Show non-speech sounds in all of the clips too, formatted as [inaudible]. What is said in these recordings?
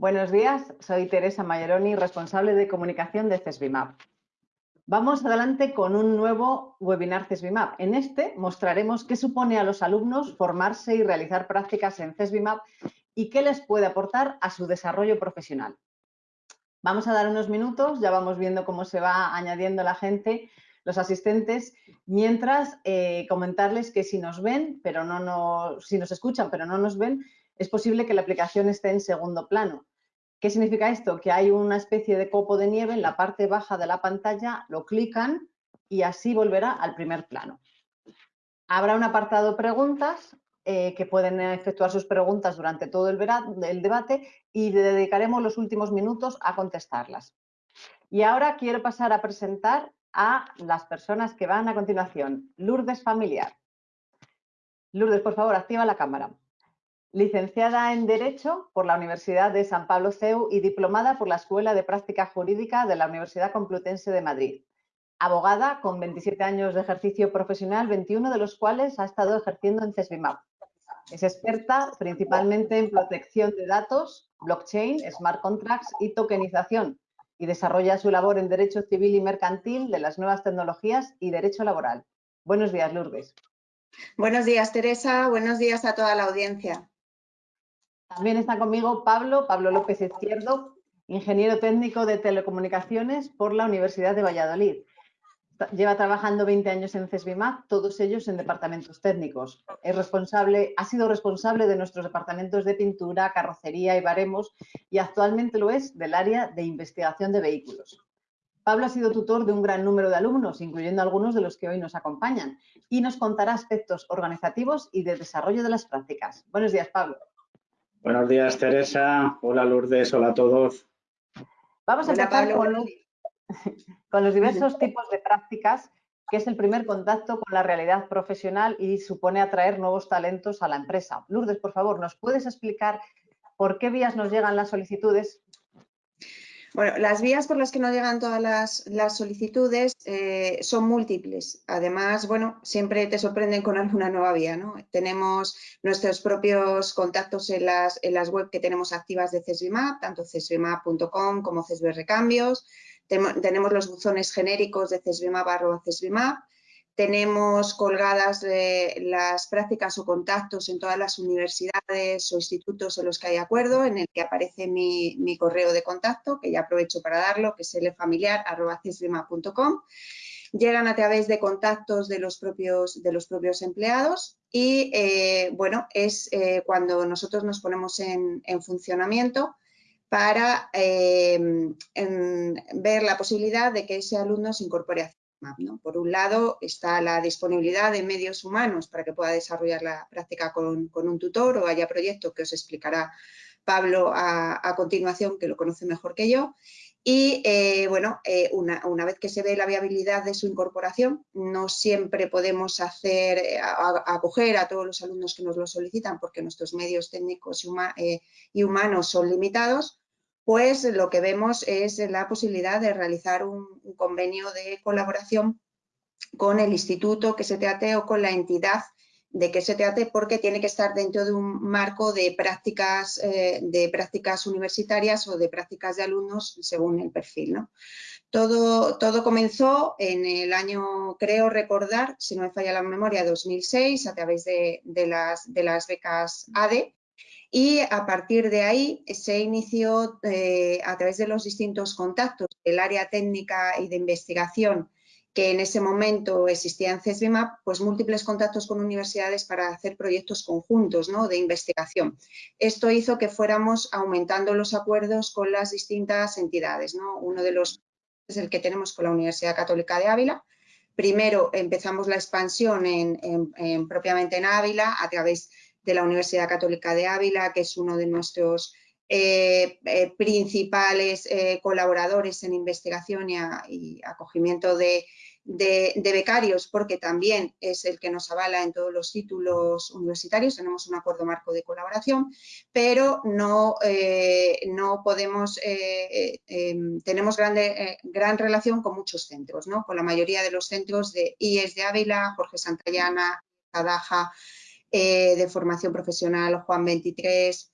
Buenos días, soy Teresa Mayeroni, responsable de comunicación de CESBIMAP. Vamos adelante con un nuevo webinar CESBIMAP. En este mostraremos qué supone a los alumnos formarse y realizar prácticas en CESBIMAP y qué les puede aportar a su desarrollo profesional. Vamos a dar unos minutos, ya vamos viendo cómo se va añadiendo la gente, los asistentes, mientras eh, comentarles que si nos ven, pero no nos, si nos escuchan pero no nos ven, es posible que la aplicación esté en segundo plano. ¿Qué significa esto? Que hay una especie de copo de nieve en la parte baja de la pantalla, lo clican y así volverá al primer plano. Habrá un apartado preguntas eh, que pueden efectuar sus preguntas durante todo el, el debate y dedicaremos los últimos minutos a contestarlas. Y ahora quiero pasar a presentar a las personas que van a continuación. Lourdes Familiar. Lourdes, por favor, activa la cámara licenciada en Derecho por la Universidad de San Pablo CEU y diplomada por la Escuela de Práctica Jurídica de la Universidad Complutense de Madrid. Abogada con 27 años de ejercicio profesional, 21 de los cuales ha estado ejerciendo en CESBIMAP. Es experta principalmente en protección de datos, blockchain, smart contracts y tokenización y desarrolla su labor en Derecho Civil y Mercantil de las nuevas tecnologías y Derecho Laboral. Buenos días, Lourdes. Buenos días, Teresa. Buenos días a toda la audiencia. También está conmigo Pablo, Pablo López Izquierdo, ingeniero técnico de telecomunicaciones por la Universidad de Valladolid. Lleva trabajando 20 años en CESBIMAP, todos ellos en departamentos técnicos. Es responsable, ha sido responsable de nuestros departamentos de pintura, carrocería y baremos y actualmente lo es del área de investigación de vehículos. Pablo ha sido tutor de un gran número de alumnos, incluyendo algunos de los que hoy nos acompañan, y nos contará aspectos organizativos y de desarrollo de las prácticas. Buenos días, Pablo. Buenos días, Teresa. Hola, Lourdes. Hola a todos. Vamos a empezar [laughs] con los, diversos tipos de prácticas, que es el primer contacto con la realidad profesional y supone atraer nuevos talentos a la empresa. Lourdes, por favor, ¿nos puedes explicar por qué vías nos llegan las solicitudes? Bueno, las vías por las que nos llegan todas las, solicitudes eh, son múltiples. Además, bueno, siempre te sorprenden con alguna nueva vía, ¿no? Tenemos nuestros propios contactos en las, en las web que tenemos activas de CESBIMAP, tanto cesbimap.com como CESB Recambios. Tenemos los buzones genéricos de CESBIMAP, CESBIMAP tenemos colgadas las prácticas o contactos en todas las universidades o institutos en los que hay acuerdo, en el que aparece mi, correo de contacto, que ya aprovecho para darlo, que es lfamiliar.com. Llegan a través de contactos de los propios, de los propios empleados y, eh, bueno, es eh, cuando nosotros nos ponemos en, funcionamiento para eh, ver la posibilidad de que ese alumno se incorpore a por un lado está la disponibilidad de medios humanos para que pueda desarrollar la práctica con, un tutor o haya proyectos que os explicará Pablo a, continuación, que lo conoce mejor que yo. Y eh, bueno, eh, una, vez que se ve la viabilidad de su incorporación, no siempre podemos eh, acoger a todos los alumnos que nos lo solicitan porque nuestros medios técnicos y humanos son limitados, pues lo que vemos es la posibilidad de realizar un, convenio de colaboración con el instituto que se trate o con la entidad de que se trate porque tiene que estar dentro de un marco de prácticas, eh, de prácticas universitarias o de prácticas de alumnos según el perfil. Todo, todo comenzó en el año, creo recordar, si no me falla la memoria, 2006 a través de, las, de las becas ADE y a partir de ahí se inició eh, a través de los distintos contactos del área técnica y de investigación que en ese momento existía en CESBIMAP, pues múltiples contactos con universidades para hacer proyectos conjuntos ¿no? de investigación. Esto hizo que fuéramos aumentando los acuerdos con las distintas entidades. ¿no? Uno de los es el que tenemos con la Universidad Católica de Ávila. Primero empezamos la expansión en, propiamente en Ávila a través de la Universidad Católica de Ávila, que es uno de nuestros eh, eh, principales eh, colaboradores en investigación y, acogimiento de, becarios, porque también es el que nos avala en todos los títulos universitarios, tenemos un acuerdo marco de colaboración, pero no, no podemos, em, tenemos grande, gran relación con muchos centros, ¿no? con la mayoría de los centros de IES de Ávila, Jorge Santayana, Adaja, eh, de formación profesional Juan 23,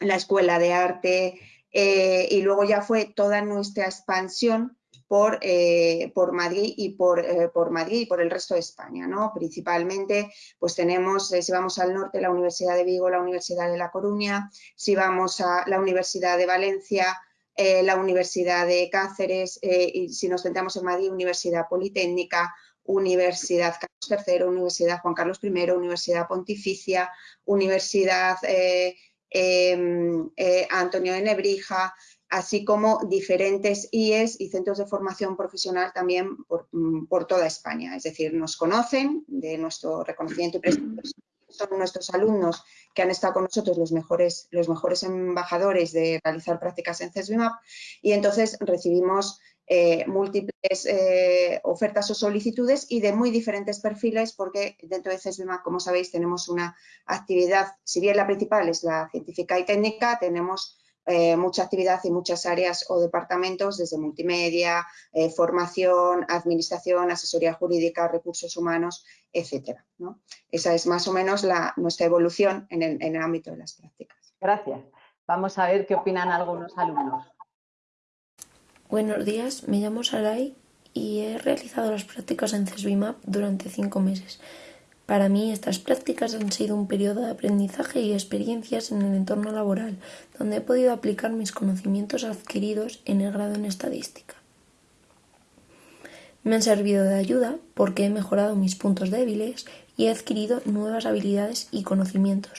la Escuela de Arte, eh, y luego ya fue toda nuestra expansión por, eh, por Madrid y por, por, Madrid y por el resto de España. ¿no? Principalmente pues tenemos, si vamos al norte, la Universidad de Vigo, la Universidad de La Coruña, si vamos a la Universidad de Valencia, la Universidad de Cáceres, y si nos centramos en Madrid, Universidad Politécnica, Universidad Carlos III, Universidad Juan Carlos I, Universidad Pontificia, Universidad eh, em, eh, Antonio de Nebrija, así como diferentes IES y centros de formación profesional también mm, por, toda España. Es decir, nos conocen de nuestro reconocimiento y. Son nuestros alumnos que han estado con nosotros los mejores, los mejores embajadores de realizar prácticas en CESBIMAP y entonces recibimos eh, múltiples eh, ofertas o solicitudes y de muy diferentes perfiles porque dentro de CESBIMA, como sabéis, tenemos una actividad, si bien la principal es la científica y técnica, tenemos eh, mucha actividad y muchas áreas o departamentos desde multimedia, formación, administración, asesoría jurídica, recursos humanos, etcétera. Esa es más o menos la, nuestra evolución en el, en el ámbito de las prácticas. Gracias. Vamos a ver qué opinan algunos alumnos. Buenos días, me llamo Sarai y he realizado las prácticas en CESBIMAP durante cinco meses. Para mí estas prácticas han sido un periodo de aprendizaje y experiencias en el entorno laboral, donde he podido aplicar mis conocimientos adquiridos en el grado en estadística. Me han servido de ayuda porque he mejorado mis puntos débiles y he adquirido nuevas habilidades y conocimientos.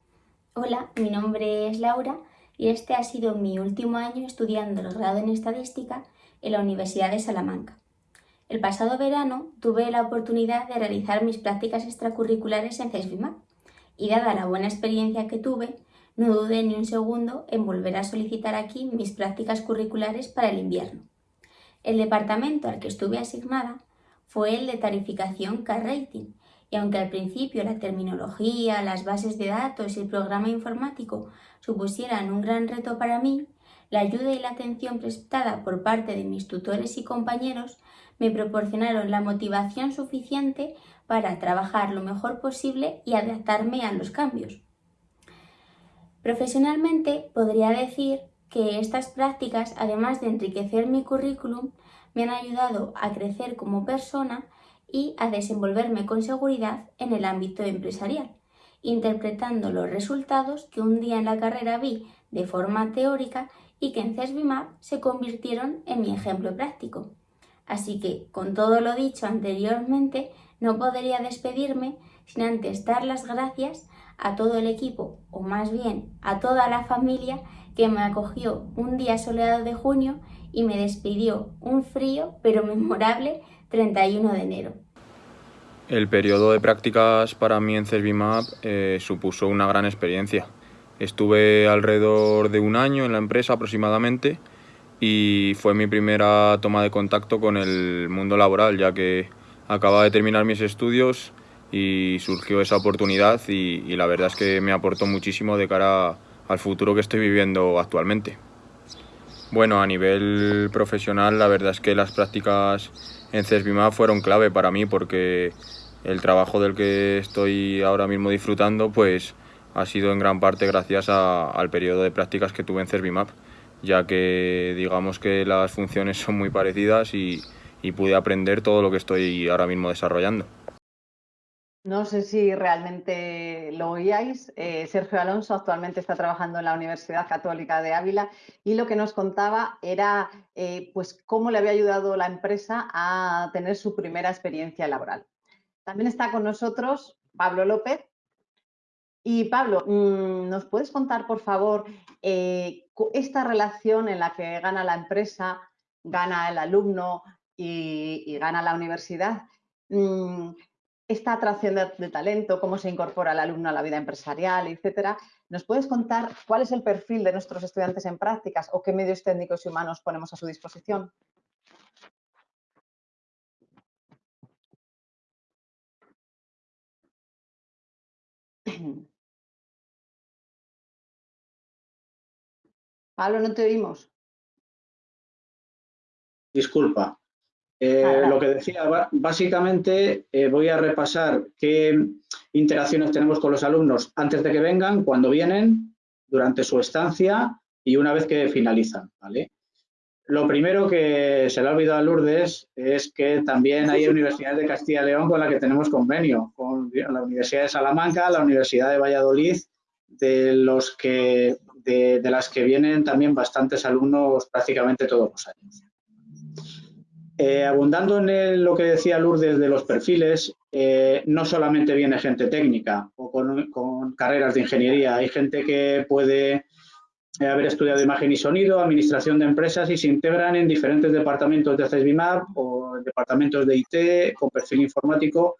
Hola, mi nombre es Laura y este ha sido mi último año estudiando el grado en estadística en la Universidad de Salamanca. El pasado verano tuve la oportunidad de realizar mis prácticas extracurriculares en CESBIMAP y dada la buena experiencia que tuve, no dudé ni un segundo en volver a solicitar aquí mis prácticas curriculares para el invierno. El departamento al que estuve asignada fue el de tarificación Car Rating y aunque al principio la terminología, las bases de datos y el programa informático supusieran un gran reto para mí, la ayuda y la atención prestada por parte de mis tutores y compañeros me proporcionaron la motivación suficiente para trabajar lo mejor posible y adaptarme a los cambios. Profesionalmente podría decir que estas prácticas, además de enriquecer mi currículum, me han ayudado a crecer como persona y a desenvolverme con seguridad en el ámbito empresarial, interpretando los resultados que un día en la carrera vi de forma teórica y que en CESBIMAP se convirtieron en mi ejemplo práctico. Así que, con todo lo dicho anteriormente, no podría despedirme sin antes dar las gracias a todo el equipo, o más bien a toda la familia que me acogió un día soleado de junio y me despidió un frío pero [laughs] memorable 31 de enero. El periodo de prácticas para mí en CESBIMAP eh, supuso una gran experiencia. Estuve alrededor de un año en la empresa aproximadamente y fue mi primera toma de contacto con el mundo laboral, ya que acababa de terminar mis estudios y surgió esa oportunidad y, la verdad es que me aportó muchísimo de cara al futuro que estoy viviendo actualmente. Bueno, a nivel profesional la verdad es que las prácticas en CESBIMA fueron clave para mí porque el trabajo del que estoy ahora mismo disfrutando pues ha sido en gran parte gracias al periodo de prácticas que tuve en Cervimap, ya que digamos que las funciones son muy parecidas y, pude aprender todo lo que estoy ahora mismo desarrollando. No sé si realmente lo oíais. Eh, Sergio Alonso actualmente está trabajando en la Universidad Católica de Ávila y lo que nos contaba era eh, pues cómo le había ayudado la empresa a tener su primera experiencia laboral. También está con nosotros Pablo López, y Pablo, mm, ¿nos puedes contar, por favor, eh, esta relación en la que gana la empresa, gana el alumno y, gana la universidad? Mm, esta atracción de, talento, cómo se incorpora el alumno a la vida empresarial, etcétera. ¿Nos puedes contar cuál es el perfil de nuestros estudiantes en prácticas o qué medios técnicos y humanos ponemos a su disposición? [clears throat] Pablo, no te oímos. Disculpa. Eh, lo que decía, básicamente eh, voy a repasar qué interacciones tenemos con los alumnos antes de que vengan, cuando vienen, durante su estancia y una vez que finalizan. ¿vale? Lo primero que se le ha olvidado a Lourdes es que también hay [laughs] universidades de Castilla y León con la que tenemos convenio, con la Universidad de Salamanca, la Universidad de Valladolid, de, los que, de, las que vienen también bastantes alumnos prácticamente todos los años. Eh, abundando en lo que decía Lourdes de los perfiles, eh, no solamente viene gente técnica o con, carreras de ingeniería, hay gente que puede haber estudiado imagen y sonido, administración de empresas y se integran en diferentes departamentos de CESBIMAP o departamentos de IT con perfil informático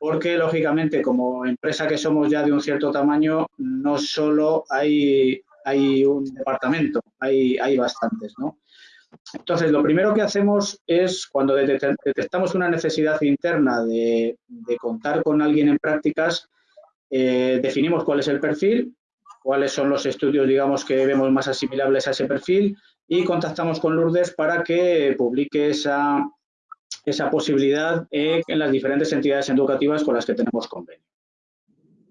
porque lógicamente como empresa que somos ya de un cierto tamaño no solo hay, hay un departamento, hay, hay bastantes, ¿no? Entonces, lo primero que hacemos es, cuando detectamos una necesidad interna de, contar con alguien en prácticas, eh, definimos cuál es el perfil, cuáles son los estudios, digamos, que vemos más asimilables a ese perfil y contactamos con Lourdes para que publique esa, esa posibilidad en las diferentes entidades educativas con las que tenemos convenio.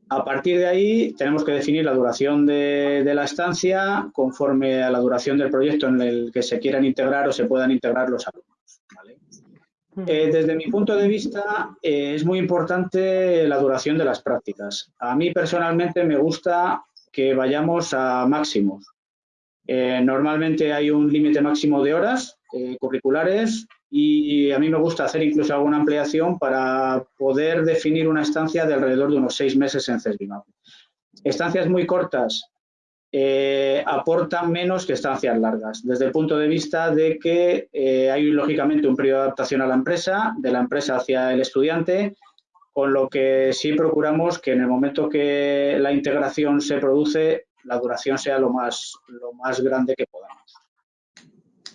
A partir de ahí tenemos que definir la duración de, la estancia conforme a la duración del proyecto en el que se quieran integrar o se puedan integrar los alumnos. Eh, desde mi punto de vista eh, es muy importante la duración de las prácticas. A mí personalmente me gusta que vayamos a máximos. Eh, normalmente hay un límite máximo de horas curriculares y a mí me gusta hacer incluso alguna ampliación para poder definir una estancia de alrededor de unos seis meses en CESBIMAP. Estancias muy cortas eh, aportan menos que estancias largas, desde el punto de vista de que eh, hay lógicamente un periodo de adaptación a la empresa, de la empresa hacia el estudiante, con lo que sí procuramos que en el momento que la integración se produce, la duración sea lo más, lo más grande que podamos.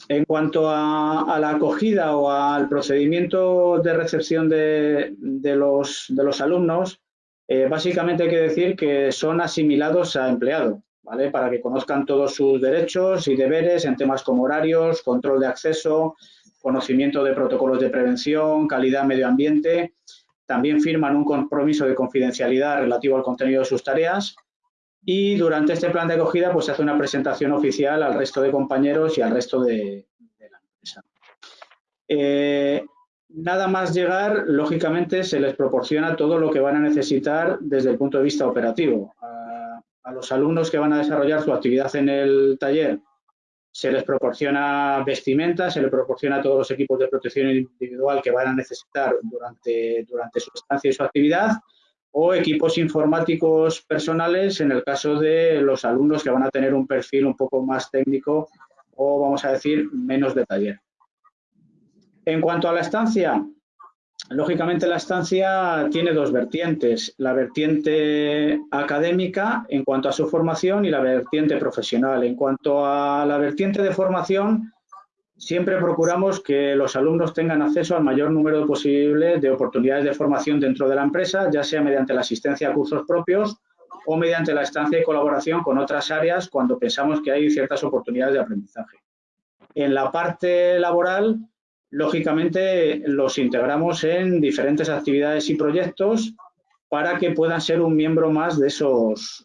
En cuanto a, la acogida o al procedimiento de recepción de, los, alumnos, eh, básicamente hay que decir que son asimilados a empleado, ¿vale? Para que conozcan todos sus derechos y deberes en temas como horarios, control de acceso, conocimiento de protocolos de prevención, calidad medio ambiente. También firman un compromiso de confidencialidad relativo al contenido de sus tareas y durante este plan de acogida pues se hace una presentación oficial al resto de compañeros y al resto de, la empresa. Eh, nada más llegar, lógicamente se les proporciona todo lo que van a necesitar desde el punto de vista operativo. A, a los alumnos que van a desarrollar su actividad en el taller se les proporciona vestimenta, se les proporciona todos los equipos de protección individual que van a necesitar durante, durante su estancia y su actividad o equipos informáticos personales en el caso de los alumnos que van a tener un perfil un poco más técnico o, vamos a decir, menos de taller. En cuanto a la estancia, lógicamente la estancia tiene dos vertientes, la vertiente académica en cuanto a su formación y la vertiente profesional. En cuanto a la vertiente de formación, Siempre procuramos que los alumnos tengan acceso al mayor número posible de oportunidades de formación dentro de la empresa, ya sea mediante la asistencia a cursos propios o mediante la estancia y colaboración con otras áreas cuando pensamos que hay ciertas oportunidades de aprendizaje. En la parte laboral, lógicamente, los integramos en diferentes actividades y proyectos para que puedan ser un miembro más de esos,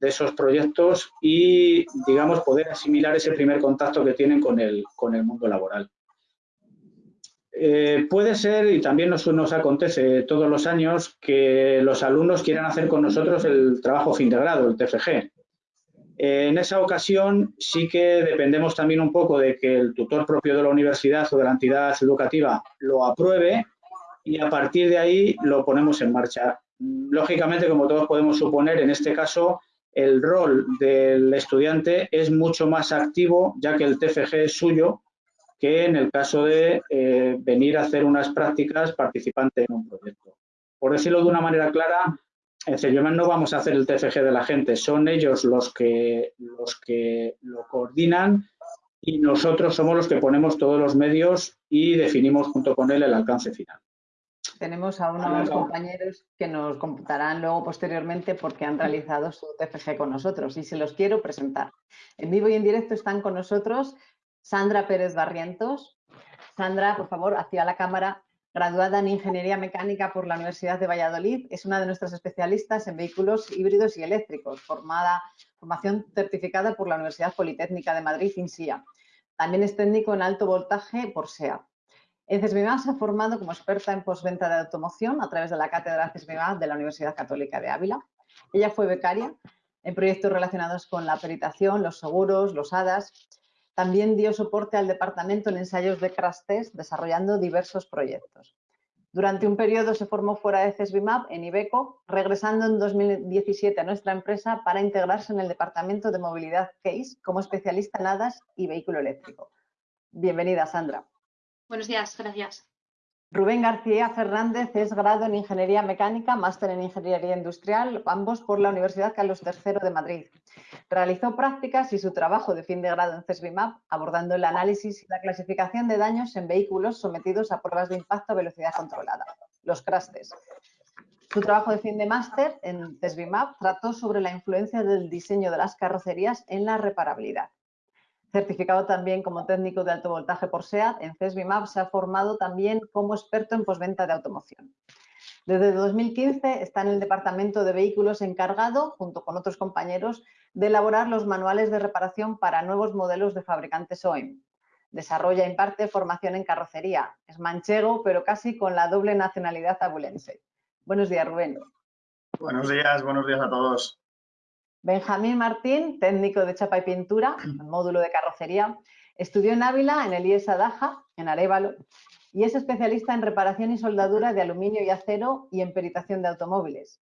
de esos proyectos y, digamos, poder asimilar ese primer contacto que tienen con el, con el mundo laboral. Eh, puede ser, y también nos, nos acontece todos los años, que los alumnos quieran hacer con nosotros el trabajo fin de grado, el TFG. en esa ocasión sí que dependemos también un poco de que el tutor propio de la universidad o de la entidad educativa lo apruebe y a partir de ahí lo ponemos en marcha. Lógicamente, como todos podemos suponer, en este caso el rol del estudiante es mucho más activo, ya que el TFG es suyo, que en el caso de eh, venir a hacer unas prácticas participante en un proyecto. Por decirlo de una manera clara, en CELIOMAN no vamos a hacer el TFG de la gente, son ellos los que, los que lo coordinan y nosotros somos los que ponemos todos los medios y definimos junto con él el alcance final. Tenemos a unos compañeros que nos computarán luego posteriormente porque han realizado su TFG con nosotros y se los quiero presentar. En vivo y en directo están con nosotros Sandra Pérez Barrientos. Sandra, por favor, hacia la cámara, graduada en Ingeniería Mecánica por la Universidad de Valladolid, es una de nuestras especialistas en vehículos híbridos y eléctricos, formada, formación certificada por la Universidad Politécnica de Madrid, INSIA. También es técnico en alto voltaje por SEA. En CESBIMAP se ha formado como experta en postventa de automoción a través de la cátedra CESBIMAP de la Universidad Católica de Ávila. Ella fue becaria en proyectos relacionados con la peritación, los seguros, los HADAS. También dio soporte al departamento en ensayos de crash test, desarrollando diversos proyectos. Durante un periodo se formó fuera de CESBIMAP en Ibeco, regresando en 2017 a nuestra empresa para integrarse en el departamento de movilidad CASE como especialista en HADAS y vehículo eléctrico. Bienvenida, Sandra. Buenos días, gracias. Rubén García Fernández es grado en Ingeniería Mecánica, máster en Ingeniería Industrial, ambos por la Universidad Carlos III de Madrid. Realizó prácticas y su trabajo de fin de grado en CESBIMAP, abordando el análisis y la clasificación de daños en vehículos sometidos a pruebas de impacto a velocidad controlada, los CRASTES. Su trabajo de fin de máster en CESBIMAP trató sobre la influencia del diseño de las carrocerías en la reparabilidad certificado también como técnico de alto voltaje por SEAT, en CESBIMAP se ha formado también como experto en posventa de automoción. Desde 2015 está en el departamento de vehículos encargado, junto con otros compañeros, de elaborar los manuales de reparación para nuevos modelos de fabricantes OEM. Desarrolla e imparte formación en carrocería. Es manchego, pero casi con la doble nacionalidad abulense. Buenos días, Rubén. Buenos días, buenos días a todos. Benjamín Martín, técnico de chapa y pintura, módulo de carrocería, estudió en Ávila, en el IES Daja, en Arevalo, y es especialista en reparación y soldadura de aluminio y acero y en peritación de automóviles.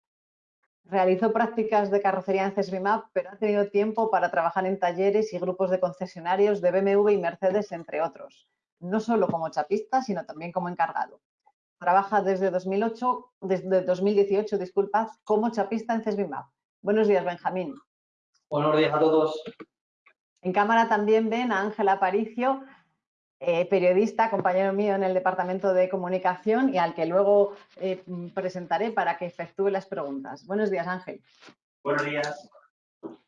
Realizó prácticas de carrocería en CESBIMAP, pero ha tenido tiempo para trabajar en talleres y grupos de concesionarios de BMW y Mercedes, entre otros, no solo como chapista, sino también como encargado. Trabaja desde 2008, desde 2018, disculpad, como chapista en CESBIMAP Buenos días, Benjamín. Buenos días a todos. En cámara también ven a Ángela Aparicio, eh, periodista, compañero mío en el Departamento de Comunicación y al que luego eh, presentaré para que efectúe las preguntas. Buenos días, Ángel. Buenos días.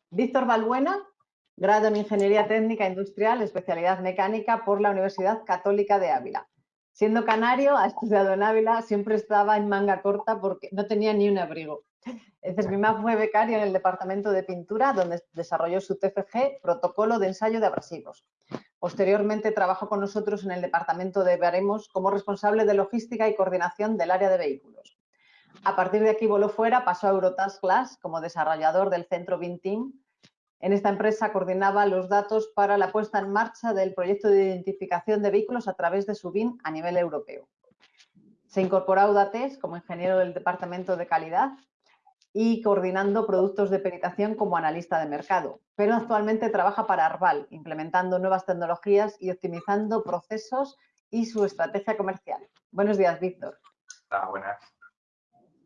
Víctor Balbuena, grado en Ingeniería Técnica Industrial, especialidad mecánica por la Universidad Católica de Ávila. Siendo canario, ha estudiado en Ávila, siempre estaba en manga corta porque no tenía ni un abrigo. CESBIMAP fue becario en el departamento de pintura, donde desarrolló su TFG, protocolo de ensayo de abrasivos. Posteriormente trabajó con nosotros en el departamento de Veremos como responsable de logística y coordinación del área de vehículos. A partir de aquí voló fuera, pasó a Eurotask Glass como desarrollador del centro BINTEAM. En esta empresa coordinaba los datos para la puesta en marcha del proyecto de identificación de vehículos a través de su BIN a nivel europeo. Se incorporó a Audates como ingeniero del departamento de calidad y coordinando productos de peritación como analista de mercado. Pero actualmente trabaja para Arval, implementando nuevas tecnologías y optimizando procesos y su estrategia comercial. Buenos días, Víctor. Hola, buenas.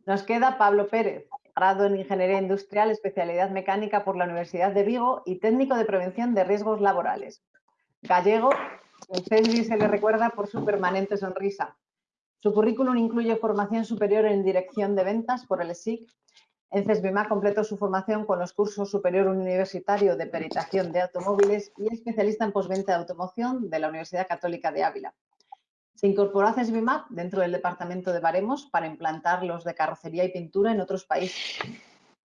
Nos queda Pablo Pérez, grado en Ingeniería Industrial, especialidad mecánica por la Universidad de Vigo y técnico de prevención de riesgos laborales. Gallego, el CESBI se le recuerda por su permanente sonrisa. Su currículum incluye formación superior en dirección de ventas por el SIC en CESBIMA completó su formación con los cursos superior universitario de peritación de automóviles y especialista en posventa de automoción de la Universidad Católica de Ávila. Se incorporó a CESBIMA dentro del departamento de Baremos para implantar los de carrocería y pintura en otros países,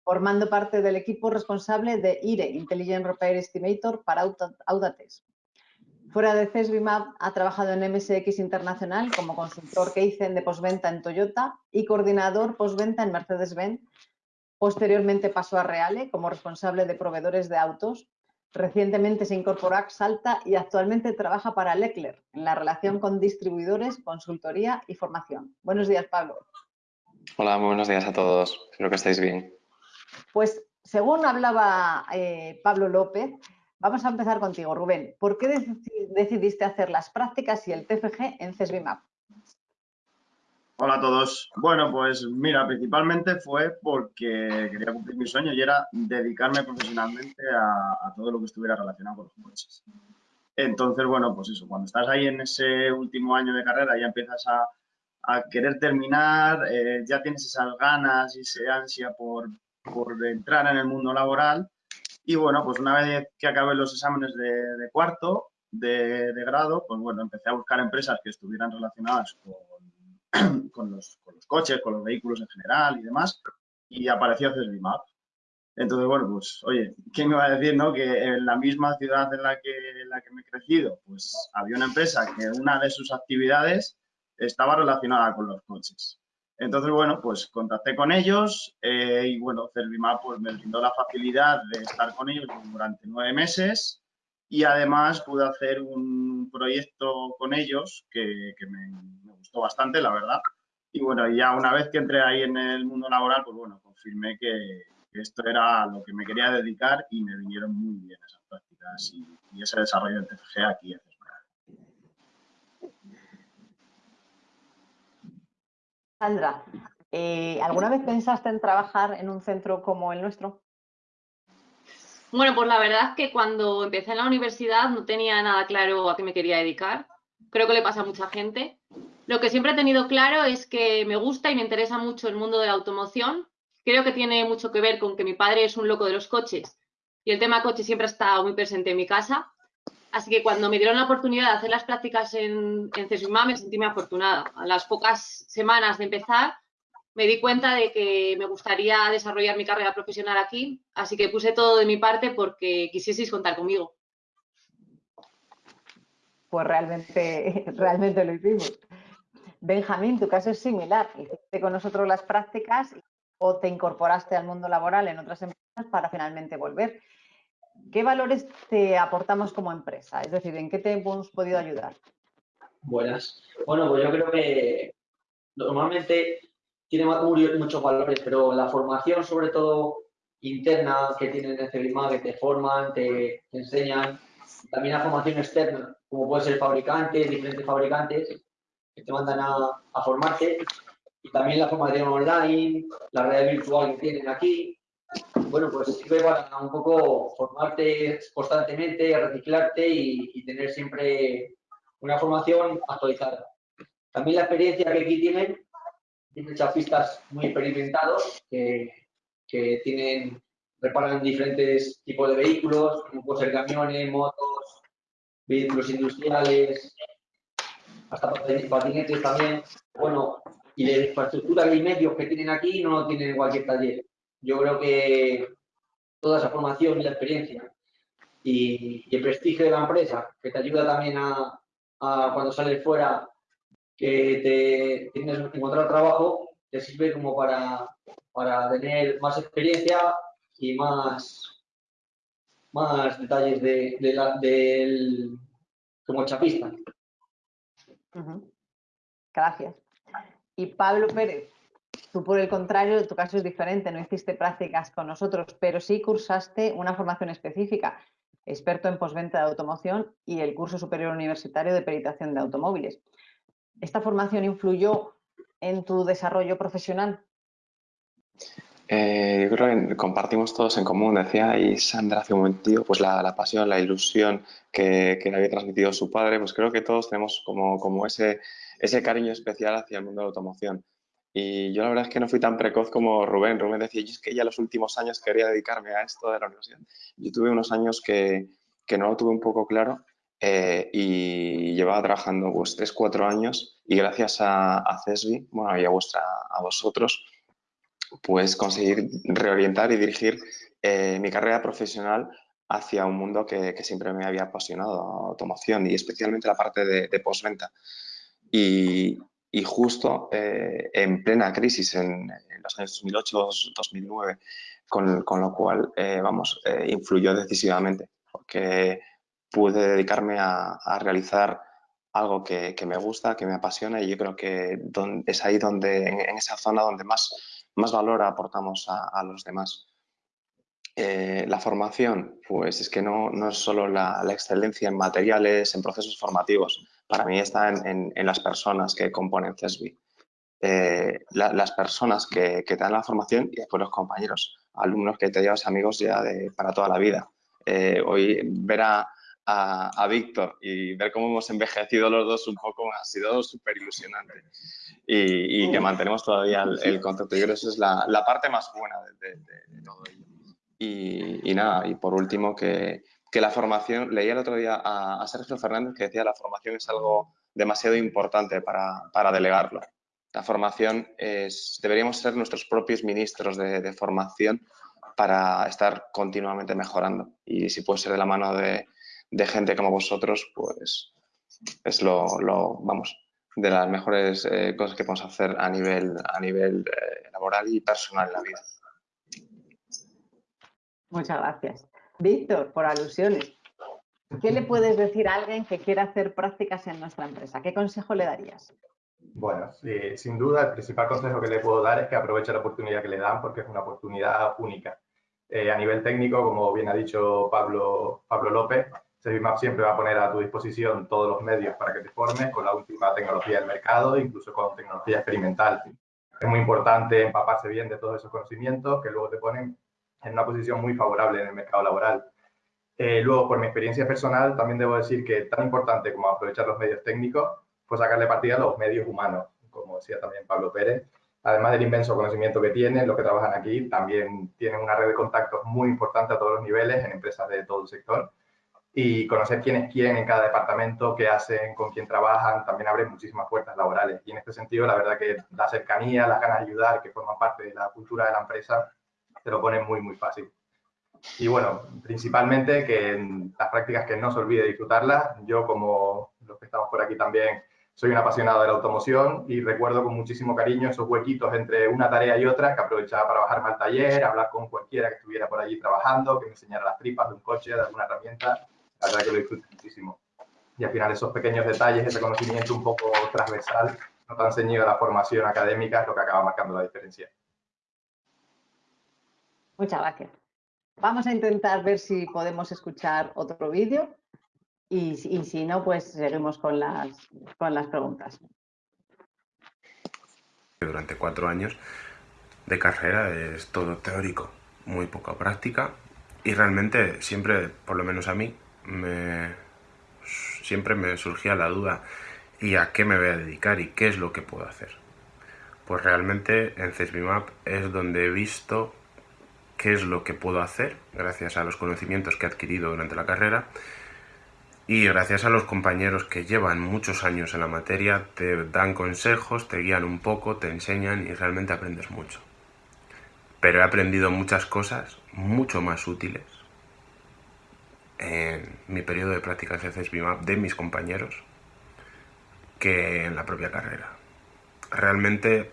formando parte del equipo responsable de IRE, Intelligent Repair Estimator, para Audates. Fuera de CESBIMAP ha trabajado en MSX Internacional como consultor Keizen de posventa en Toyota y coordinador posventa en Mercedes-Benz Posteriormente pasó a Reale como responsable de proveedores de autos. Recientemente se incorporó a Salta y actualmente trabaja para Leclerc en la relación con distribuidores, consultoría y formación. Buenos días, Pablo. Hola, muy buenos días a todos. Espero que estéis bien. Pues según hablaba eh, Pablo López, vamos a empezar contigo, Rubén. ¿Por qué decidiste hacer las prácticas y el TFG en CESBIMAP? Hola a todos. Bueno, pues mira, principalmente fue porque quería cumplir mi sueño y era dedicarme profesionalmente a, todo lo que estuviera relacionado con los coches. Entonces, bueno, pues eso, cuando estás ahí en ese último año de carrera ya empiezas a, querer terminar, eh, ya tienes esas ganas y esa ansia por, entrar en el mundo laboral. Y bueno, pues una vez que acabé los exámenes de, cuarto de, de grado, pues bueno, empecé a buscar empresas que estuvieran relacionadas con [clears throat] con, los, coches, con los vehículos en general y demás, y apareció CESBIMAP. Entonces, bueno, pues, oye, ¿quién me va a decir, no? Que en la misma ciudad en la que, en la que me he crecido, pues había una empresa que una de sus actividades estaba relacionada con los coches. Entonces, bueno, pues contacté con ellos eh, y, bueno, Servimap pues, me brindó la facilidad de estar con ellos durante nueve meses y además pude hacer un proyecto con ellos que, me, gustó bastante, la verdad. Y bueno, ya una vez que entré ahí en el mundo laboral, pues bueno, confirmé que, esto era lo que me quería dedicar y me vinieron muy bien esas prácticas y, ese desarrollo en TFG aquí Sandra, eh, ¿alguna vez pensaste en trabajar en un centro como el nuestro? Bueno, pues la verdad es que cuando empecé en la universidad no tenía nada claro a qué me quería dedicar. Creo que le pasa a mucha gente. Lo que siempre he tenido claro es que me gusta y me interesa mucho el mundo de la automoción. Creo que tiene mucho que ver con que mi padre es un loco de los coches y el tema coche siempre ha estado muy presente en mi casa. Así que cuando me dieron la oportunidad de hacer las prácticas en, en me sentí muy afortunada. A las pocas semanas de empezar me di cuenta de que me gustaría desarrollar mi carrera profesional aquí, así que puse todo de mi parte porque quisieseis contar conmigo. Pues realmente, [laughs] realmente lo hicimos. Benjamín, tu caso es similar. Hiciste con nosotros las prácticas o te incorporaste al mundo laboral en otras empresas para finalmente volver. ¿Qué valores te aportamos como empresa? Es decir, ¿en qué te hemos podido ayudar? Buenas. Bueno, pues yo creo que normalmente tiene muchos valores, pero la formación, sobre todo interna, que tienen en CELIMA, que te forman, te, enseñan, también la formación externa, como puede ser fabricantes, diferentes fabricantes, que te mandan a, a formarte, y también la formación online, la red virtual que tienen aquí, bueno, pues sirve para un poco formarte constantemente, reciclarte y, tener siempre una formación actualizada. También la experiencia que aquí tienen, tienen chapistas muy experimentados que, que tienen, reparan diferentes tipos de vehículos, como pueden ser camiones, motos, vehículos industriales, hasta patinetes también. Bueno, y la infraestructura y medios que tienen aquí no tienen en cualquier taller yo creo que toda esa formación y la experiencia y, el prestigio de la empresa, que te ayuda también a, cuando sales fuera, que te tienes que encontrar trabajo, te sirve como para, para tener más experiencia y más, más detalles de, la, del, como chapista. Gracias. Y Pablo Pérez, Tú, por el contrario, tu caso es diferente, no hiciste prácticas con nosotros, pero sí cursaste una formación específica, experto en posventa de automoción y el curso superior universitario de peritación de automóviles. ¿Esta formación influyó en tu desarrollo profesional? Eh, yo creo que compartimos todos en común, decía y Sandra hace un momento, pues la, pasión, la ilusión que, le había transmitido su padre, pues creo que todos tenemos como, ese cariño especial hacia el mundo de la automoción. Y yo la verdad es que no fui tan precoz como Rubén. Rubén decía, yo es que ya los últimos años quería dedicarme a esto de la universidad. Yo tuve unos años que, que no lo tuve un poco claro eh, y llevaba trabajando pues tres, cuatro años y gracias a, a CESBI, bueno, y a, vuestra, a vosotros, pues conseguir reorientar y dirigir eh, mi carrera profesional hacia un mundo que, que, siempre me había apasionado, automoción y especialmente la parte de, de postventa. Y, y justo eh, en plena crisis en, los años 2008-2009, con, con, lo cual, eh, vamos, eh, influyó decisivamente, porque pude dedicarme a, a realizar algo que, que, me gusta, que me apasiona y yo creo que es ahí donde, en, esa zona donde más, más valor aportamos a, a los demás. la formación, pues es que no, no es solo la, la, excelencia en materiales, en procesos formativos, para mí está en, las personas que componen CESBI. Eh, las personas que, te dan la formación y después los compañeros, alumnos que te llevas amigos ya de, para toda la vida. Eh, hoy ver a, Víctor y ver cómo hemos envejecido los dos un poco ha sido súper ilusionante y, que mantenemos todavía el, contacto. Yo creo que esa es la, parte más buena de, todo ello. Y, y, nada, y por último que, que la formación, leía el otro día a, Sergio Fernández que decía la formación es algo demasiado importante para, para delegarlo. La formación es, deberíamos ser nuestros propios ministros de, formación para estar continuamente mejorando. Y si puede ser de la mano de, gente como vosotros, pues es lo, vamos, de las mejores eh, cosas que podemos hacer a nivel, a nivel eh, laboral y personal en la vida. Muchas gracias. Víctor, por alusiones. ¿Qué le puedes decir a alguien que quiera hacer prácticas en nuestra empresa? ¿Qué consejo le darías? Bueno, sin duda el principal consejo que le puedo dar es que aproveche la oportunidad que le dan porque es una oportunidad única. Eh, a nivel técnico, como bien ha dicho Pablo, Pablo López, Servimap siempre va a poner a tu disposición todos los medios para que te formes con la última tecnología del mercado, incluso con tecnología experimental. Es muy importante empaparse bien de todos esos conocimientos que luego te ponen en una posición muy favorable en el mercado laboral. Eh, luego, por mi experiencia personal, también debo decir que tan importante como aprovechar los medios técnicos, fue sacarle partida a los medios humanos, como decía también Pablo Pérez. Además del inmenso conocimiento que tienen, los que trabajan aquí también tienen una red de contactos muy importante a todos los niveles en empresas de todo el sector. Y conocer quién es quién en cada departamento, qué hacen, con quién trabajan, también abre muchísimas puertas laborales. Y en este sentido, la verdad que la cercanía, las ganas de ayudar, que forman parte de la cultura de la empresa, te lo ponen muy, muy fácil. Y bueno, principalmente que las prácticas que no se olvide disfrutarlas. Yo, como los que estamos por aquí también, soy un apasionado de la automoción y recuerdo con muchísimo cariño esos huequitos entre una tarea y otra que aprovechaba para bajarme al taller, hablar con cualquiera que estuviera por allí trabajando, que me enseñara las tripas de un coche, de alguna herramienta. La verdad que lo disfruto muchísimo. Y al final esos pequeños detalles, ese conocimiento un poco transversal, no tan ceñido a la formación académica, es lo que acaba marcando la diferencia. Muchas gracias. Vamos a intentar ver si podemos escuchar otro vídeo y, si no, pues seguimos con las, con las preguntas. Durante cuatro años de carrera es todo teórico, muy poca práctica y realmente siempre, por lo menos a mí, me, siempre me surgía la duda ¿y a qué me voy a dedicar y qué es lo que puedo hacer? Pues realmente en CESBIMAP es donde he visto qué es lo que puedo hacer gracias a los conocimientos que he adquirido durante la carrera y gracias a los compañeros que llevan muchos años en la materia, te dan consejos, te guían un poco, te enseñan y realmente aprendes mucho. Pero he aprendido muchas cosas mucho más útiles en mi periodo de prácticas de CESBIMAP de mis compañeros que en la propia carrera. Realmente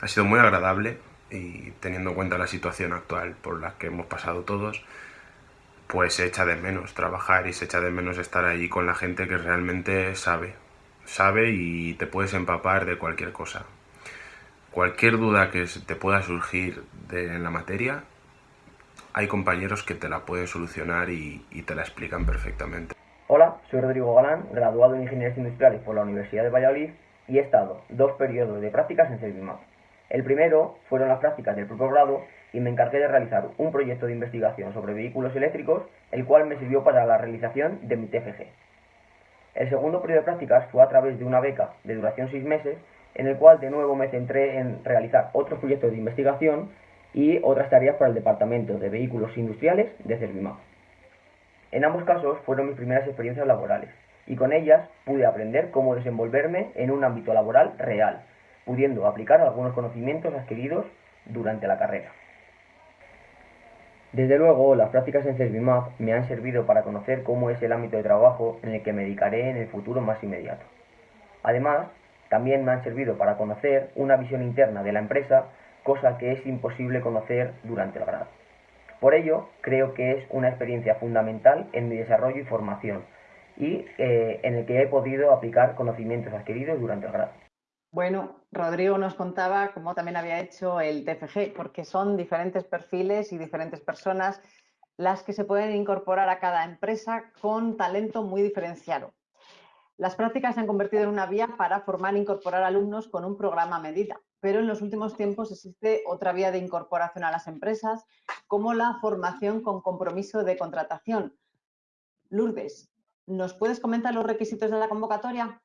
ha sido muy agradable y teniendo en cuenta la situación actual por la que hemos pasado todos, pues se echa de menos trabajar y se echa de menos estar allí con la gente que realmente sabe, sabe y te puedes empapar de cualquier cosa. Cualquier duda que te pueda surgir de, la materia, hay compañeros que te la pueden solucionar y, y te la explican perfectamente. Hola, soy Rodrigo Galán, graduado en Ingenierías Industriales por la Universidad de Valladolid y he estado dos periodos de prácticas en Servimap. El primero fueron las prácticas del propio grado y me encargué de realizar un proyecto de investigación sobre vehículos eléctricos, el cual me sirvió para la realización de mi TFG. El segundo periodo de prácticas fue a través de una beca de duración seis meses, en el cual de nuevo me centré en realizar otros proyectos de investigación y otras tareas para el Departamento de Vehículos Industriales de Servimap. En ambos casos fueron mis primeras experiencias laborales y con ellas pude aprender cómo desenvolverme en un ámbito laboral real, pudiendo aplicar algunos conocimientos adquiridos durante la carrera. Desde luego, las prácticas en Servimap me han servido para conocer cómo es el ámbito de trabajo en el que me dedicaré en el futuro más inmediato. Además, también me han servido para conocer una visión interna de la empresa, cosa que es imposible conocer durante el grado. Por ello, creo que es una experiencia fundamental en mi desarrollo y formación, y eh, en el que he podido aplicar conocimientos adquiridos durante el grado. Bueno, Rodrigo nos contaba cómo también había hecho el TFG, porque son diferentes perfiles y diferentes personas las que se pueden incorporar a cada empresa con talento muy diferenciado. Las prácticas se han convertido en una vía para formar e incorporar alumnos con un programa a medida, pero en los últimos tiempos existe otra vía de incorporación a las empresas, como la formación con compromiso de contratación. Lourdes, ¿nos puedes comentar los requisitos de la convocatoria?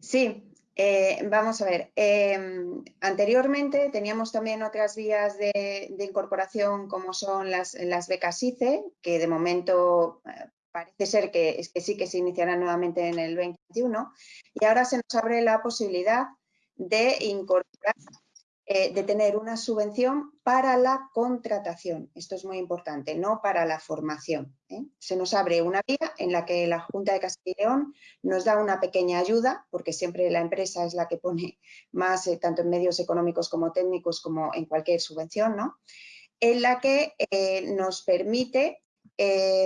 Sí, eh, vamos a ver, em, anteriormente teníamos también otras vías de, incorporación como son las, becas ICE, que de momento eh, parece ser que, que, sí que se iniciarán nuevamente en el 2021 y ahora se nos abre la posibilidad de incorporar eh, de tener una subvención para la contratación. Esto es muy importante, no para la formación. ¿eh? Se nos abre una vía en la que la Junta de Castilla y León nos da una pequeña ayuda, porque siempre la empresa es la que pone más, eh, tanto en medios económicos como técnicos, como en cualquier subvención, ¿no? en la que nos permite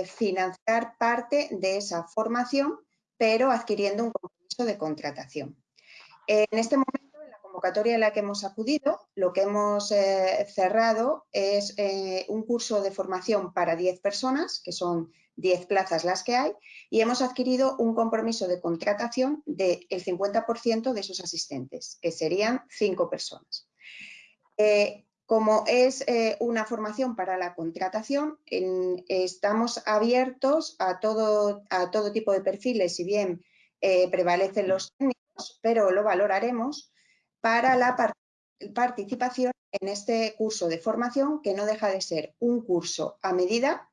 financiar parte de esa formación, pero adquiriendo un compromiso de contratación. En este momento convocatoria en la que hemos acudido, lo que hemos eh, cerrado es eh, un curso de formación para 10 personas, que son 10 plazas las que hay, y hemos adquirido un compromiso de contratación del 50% de esos asistentes, que serían 5 personas. Eh, como es una formación para la contratación, estamos abiertos a todo, a todo tipo de perfiles, si bien prevalecen los técnicos, pero lo valoraremos para la participación en este curso de formación que no deja de ser un curso a medida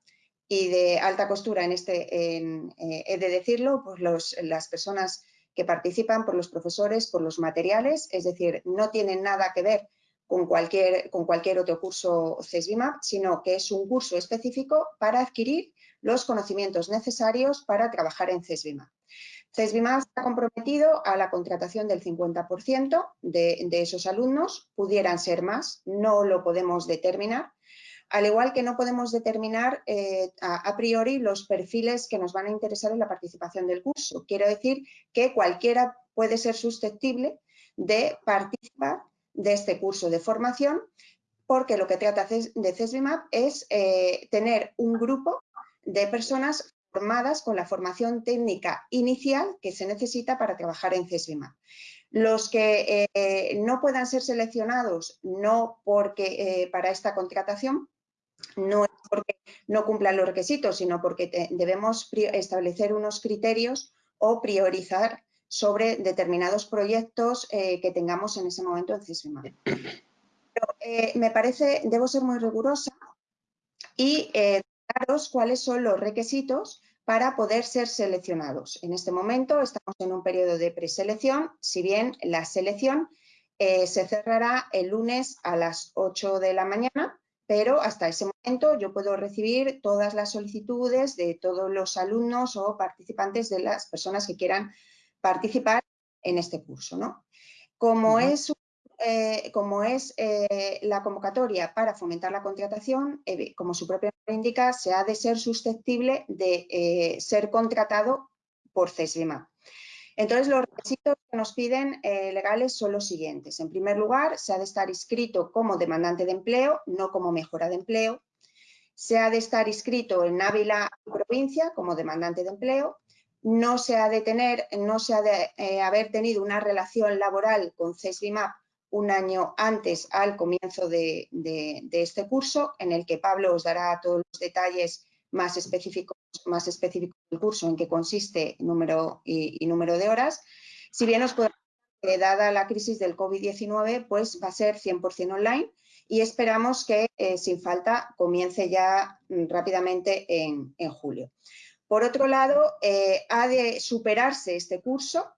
y de alta costura en este, eh, he de decirlo, por las personas que participan, por los profesores, por los materiales, es decir, no tienen nada que ver con cualquier, con cualquier otro curso CESBIMAP, sino que es un curso específico para adquirir los conocimientos necesarios para trabajar en CESBIMAP. CESBIMAP está comprometido a la contratación del 50% de, esos alumnos, pudieran ser más, no lo podemos determinar, al igual que no podemos determinar eh, a, priori los perfiles que nos van a interesar en la participación del curso. Quiero decir que cualquiera puede ser susceptible de participar de este curso de formación porque lo que trata de CESBIMAP es eh, tener un grupo de personas formadas con la formación técnica inicial que se necesita para trabajar en CESBIMA. Los que eh, no puedan ser seleccionados no porque eh, para esta contratación, no es porque no cumplan los requisitos, sino porque debemos establecer unos criterios o priorizar sobre determinados proyectos eh, que tengamos en ese momento en CESBIMA. me parece, debo ser muy rigurosa y cuáles son los requisitos para poder ser seleccionados. En este momento estamos en un periodo de preselección, si bien la selección eh, se cerrará el lunes a las 8 de la mañana, pero hasta ese momento yo puedo recibir todas las solicitudes de todos los alumnos o participantes de las personas que quieran participar en este curso. ¿no? Como es eh, como es eh, la convocatoria para fomentar la contratación, eh, como su propio nombre indica, se ha de ser susceptible de ser contratado por CESBIMA. Entonces, los requisitos que nos piden legales son los siguientes. En primer lugar, se ha de estar inscrito como demandante de empleo, no como mejora de empleo. Se ha de estar inscrito en Ávila provincia como demandante de empleo. No se ha de tener, no se ha de haber tenido una relación laboral con CESBIMAP un año antes al comienzo de, este curso, en el que Pablo os dará todos los detalles más específicos, más específicos del curso, en qué consiste número y, número de horas. Si bien os puedo que dada la crisis del COVID-19, pues va a ser 100% online y esperamos que eh, sin falta comience ya mm, rápidamente en, julio. Por otro lado, eh, ha de superarse este curso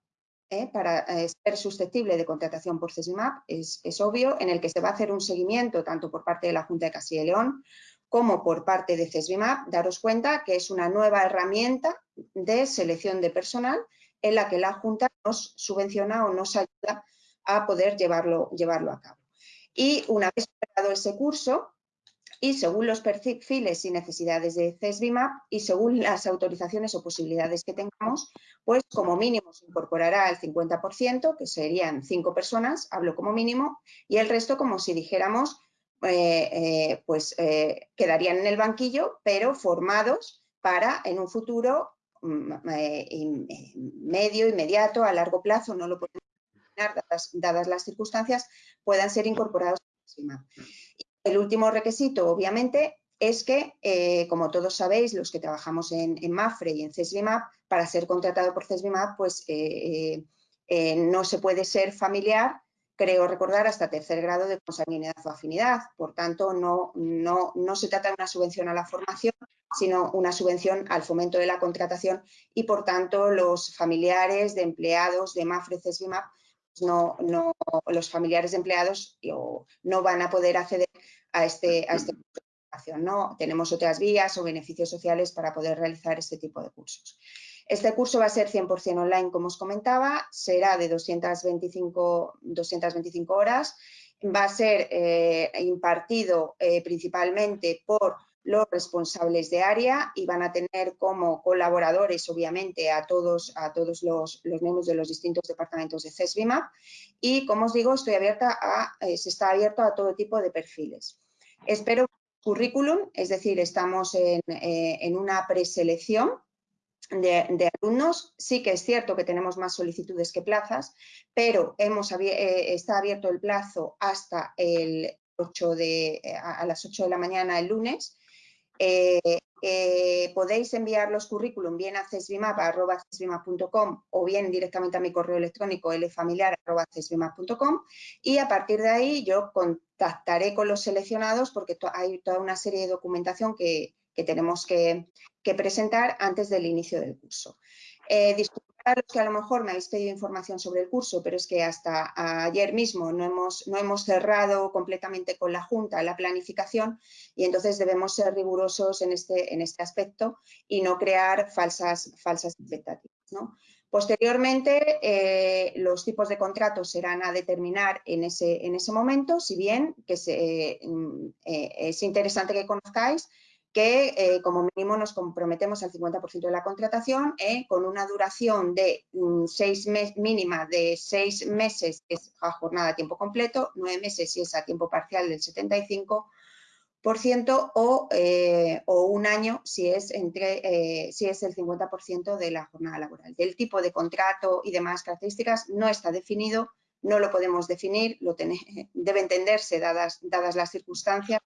¿eh? para eh, ser susceptible de contratación por CESIMAP es, es, obvio, en el que se va a hacer un seguimiento tanto por parte de la Junta de Castilla y León como por parte de CESBIMAP, daros cuenta que es una nueva herramienta de selección de personal en la que la Junta nos subvenciona o nos ayuda a poder llevarlo, llevarlo a cabo. Y una vez superado ese curso, y según los perfiles y necesidades de CESBIMAP y según las autorizaciones o posibilidades que tengamos, pues como mínimo se incorporará el 50%, que serían cinco personas, hablo como mínimo, y el resto como si dijéramos, eh, eh, pues eh, quedarían en el banquillo, pero formados para en un futuro mm, medio, inmediato, a largo plazo, no lo podemos imaginar, dadas, las circunstancias, puedan ser incorporados a CESBIMAP. El último requisito, obviamente, es que, eh, como todos sabéis, los que trabajamos en, MAFRE y en CESBIMAP, para ser contratado por CESBIMAP, pues eh, eh, no se puede ser familiar, creo recordar, hasta tercer grado de consanguinidad o afinidad. Por tanto, no, no, no se trata de una subvención a la formación, sino una subvención al fomento de la contratación y, por tanto, los familiares de empleados de MAFRE CESBIMAP no, no, los familiares de empleados no van a poder acceder a este, a este ¿no? Tenemos otras vías o beneficios sociales para poder realizar este tipo de cursos. Este curso va a ser 100% online, como os comentaba, será de 225, 225 horas, va a ser eh, impartido eh, principalmente por los responsables de área y van a tener como colaboradores, obviamente, a todos, a todos los, miembros de los distintos departamentos de CESBIMAP y, como os digo, estoy abierta a, eh, se está abierto a todo tipo de perfiles. Espero currículum, es decir, estamos en, en una preselección de, alumnos. Sí que es cierto que tenemos más solicitudes que plazas, pero hemos, eh, está abierto el plazo hasta el 8 de, eh, a, las 8 de la mañana el lunes. Eh, podéis enviar los currículum bien a cesbimap.com o bien directamente a mi correo electrónico lfamiliar.cesbimap.com y a partir de ahí yo contactaré con los seleccionados porque hay toda una serie de documentación que, que tenemos que, presentar antes del inicio del curso. Eh, a los que a lo mejor me habéis pedido información sobre el curso, pero es que hasta ayer mismo no hemos, no hemos cerrado completamente con la Junta la planificación y entonces debemos ser rigurosos en este, en este aspecto y no crear falsas, falsas expectativas. Posteriormente, eh, los tipos de contratos serán a determinar en ese, en ese momento, si bien que mm, eh, es interesante que conozcáis que eh, como mínimo nos comprometemos al 50% de la contratación eh, con una duración de mm, seis mínima de seis meses, que es a jornada a tiempo completo, nueve meses si es a tiempo parcial del 75%, o, eh, o un año si es, entre, si es el 50% de la jornada laboral. Del tipo de contrato y demás características no está definido, no lo podemos definir, lo [laughs] debe entenderse dadas, dadas las circunstancias,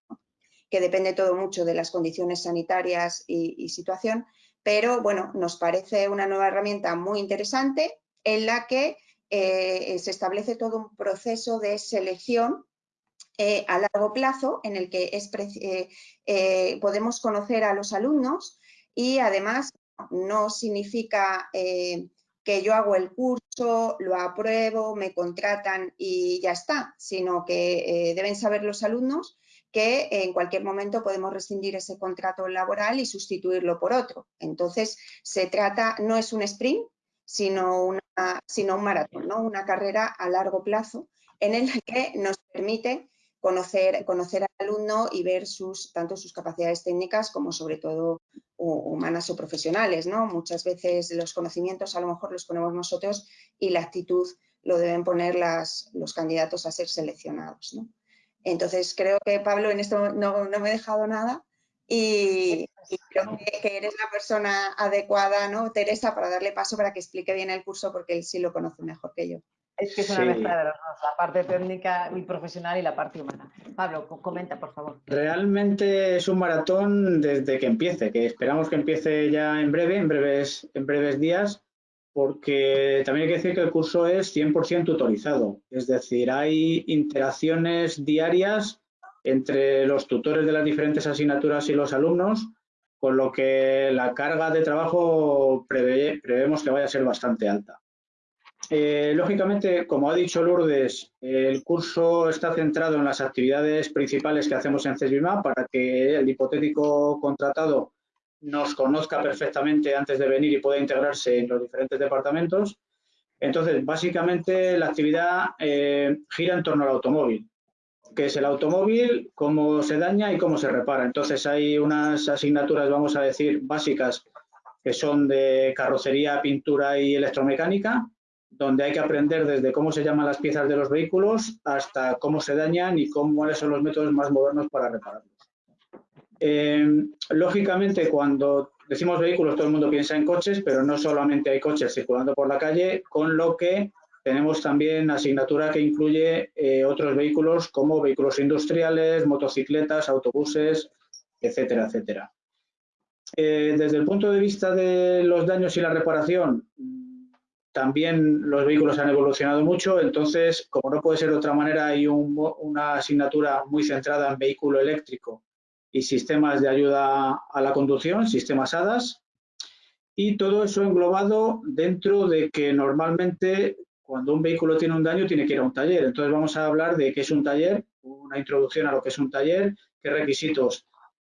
que depende todo mucho de las condiciones sanitarias y, situación, pero bueno, nos parece una nueva herramienta muy interesante en la que eh, se establece todo un proceso de selección eh, a largo plazo en el que eh, podemos conocer a los alumnos y además no significa que yo hago el curso, lo apruebo, me contratan y ya está, sino que deben saber los alumnos que en cualquier momento podemos rescindir ese contrato laboral y sustituirlo por otro. Entonces, se trata, no es un sprint, sino, un maratón, ¿no? una carrera a largo plazo en el [laughs] que nos permite conocer, al alumno y ver sus, tanto sus capacidades técnicas como sobre todo humanas o profesionales. ¿no? Muchas veces los conocimientos a lo mejor los ponemos nosotros y la actitud lo deben poner los candidatos a ser seleccionados. ¿no? Entonces creo que Pablo en esto no, me he dejado nada y, creo que, eres la persona adecuada, ¿no, Teresa, para darle paso para que explique bien el curso porque él sí lo conoce mejor que yo. Es que es una mezcla de las dos, la parte técnica y profesional y la parte humana. Pablo, comenta, por favor. Realmente es un maratón desde que empiece, que esperamos que empiece ya en breve, en breves, en breves días, porque también hay que decir que el curso es 100% tutorizado, es decir, hay interacciones diarias entre los tutores de las diferentes asignaturas y los alumnos, con lo que la carga de trabajo prevemos que vaya a ser bastante alta. Eh, lógicamente, como ha dicho Lourdes, el curso está centrado en las actividades principales que hacemos en CESBIMA para que el hipotético contratado nos conozca perfectamente antes de venir y pueda integrarse en los diferentes departamentos. Entonces, básicamente la actividad eh, gira en torno al automóvil, que es el automóvil, cómo se daña y cómo se repara. Entonces, hay unas asignaturas, vamos a decir, básicas, que son de carrocería, pintura y electromecánica, donde hay que aprender desde cómo se llaman las piezas de los vehículos hasta cómo se dañan y cómo, cuáles son los métodos más modernos para repararlos. Eh, lógicamente, cuando decimos vehículos, todo el mundo piensa en coches, pero no solamente hay coches circulando por la calle, con lo que tenemos también asignatura que incluye eh, otros vehículos como vehículos industriales, motocicletas, autobuses, etcétera, etcétera. Eh, desde el punto de vista de los daños y la reparación, también los vehículos han evolucionado mucho, entonces, como no puede ser de otra manera, hay una asignatura muy centrada en vehículo eléctrico y sistemas de ayuda a la conducción, sistemas ADAS, y todo eso englobado dentro de que normalmente cuando un vehículo tiene un daño tiene que ir a un taller. Entonces vamos a hablar de qué es un taller, una introducción a lo que es un taller, qué requisitos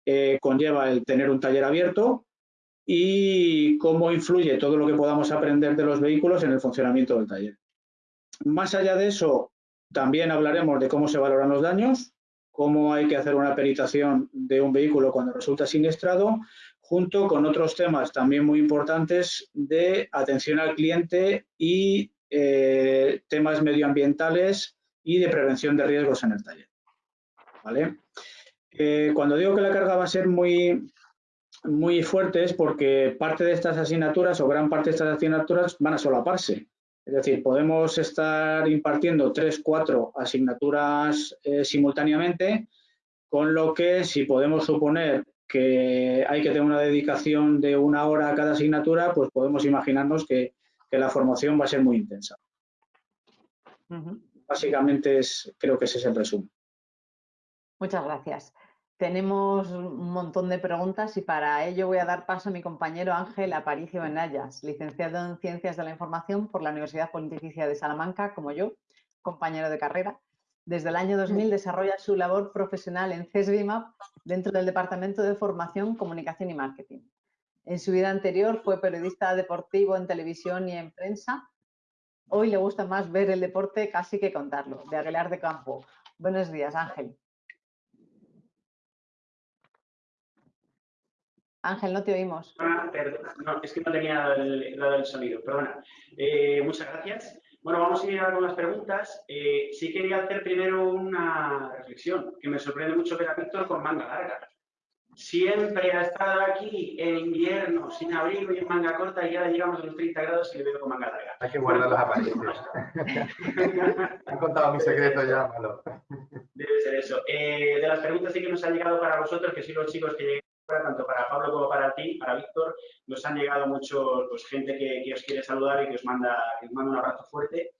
eh, conlleva el tener un taller abierto y cómo influye todo lo que podamos aprender de los vehículos en el funcionamiento del taller. Más allá de eso, también hablaremos de cómo se valoran los daños, cómo hay que hacer una peritación de un vehículo cuando resulta siniestrado, junto con otros temas también muy importantes de atención al cliente y eh, temas medioambientales y de prevención de riesgos en el taller. ¿Vale? Eh, cuando digo que la carga va a ser muy, muy fuerte es porque parte de estas asignaturas o gran parte de estas asignaturas van a solaparse. Es decir, podemos estar impartiendo tres, cuatro asignaturas eh, simultáneamente, con lo que si podemos suponer que hay que tener una dedicación de una hora a cada asignatura, pues podemos imaginarnos que, la formación va a ser muy intensa. Básicamente es, creo que ese es el resumen. Muchas gracias. Tenemos un montón de preguntas y para ello voy a dar paso a mi compañero Ángel Aparicio Benayas, licenciado en Ciencias de la Información por la Universidad Pontificia de Salamanca, como yo, compañero de carrera. Desde el año 2000 desarrolla su labor profesional en CESBIMAP dentro del Departamento de Formación, Comunicación y Marketing. En su vida anterior fue periodista deportivo en televisión y en prensa. Hoy le gusta más ver el deporte casi que contarlo, de Aguilar de Campo. Buenos días, Ángel. Ángel, no te oímos. Ah, no, es que no tenía el, el sonido, perdona. Eh, muchas gracias. Bueno, vamos a ir a con las preguntas. Eh, sí quería hacer primero una reflexión, que me sorprende mucho ver a Víctor con manga larga. Siempre ha estado aquí en invierno, sin abrigo y en manga corta, y ahora llegamos a los 30 grados y le veo con manga larga. Hay que guardar las apariencias. [laughs] Han contado mi secreto ya, malo. Debe ser eso. Eh, de las preguntas sí que nos han llegado para vosotros, que sí los chicos que tanto para Pablo como para ti, para Víctor, nos han llegado mucho pues, gente que, os quiere saludar y que os, manda, manda un abrazo fuerte,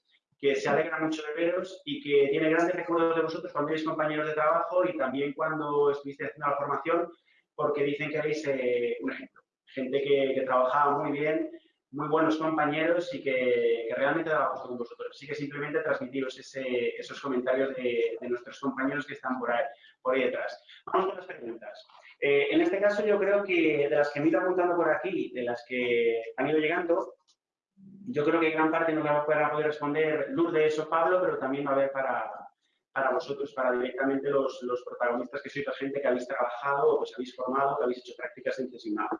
que se alegra mucho de veros y que tiene grandes recuerdos de vosotros cuando erais compañeros de trabajo y también cuando estuviste haciendo la formación, porque dicen que erais eh, un ejemplo. Gente que, trabajaba muy bien, muy buenos compañeros y que, realmente daba gusto con vosotros. Así que simplemente transmitiros esos comentarios de, nuestros compañeros que están por ahí, por ahí detrás. Vamos con las preguntas. Eh, en este caso yo creo que de las que me he ido apuntando por aquí, de las que han ido llegando, yo creo que gran parte no va a poder responder Lourdes o Pablo, pero también va a haber para, para vosotros, para directamente los, los, protagonistas que sois la gente que habéis trabajado o os habéis formado, que habéis hecho prácticas en CESIMAP.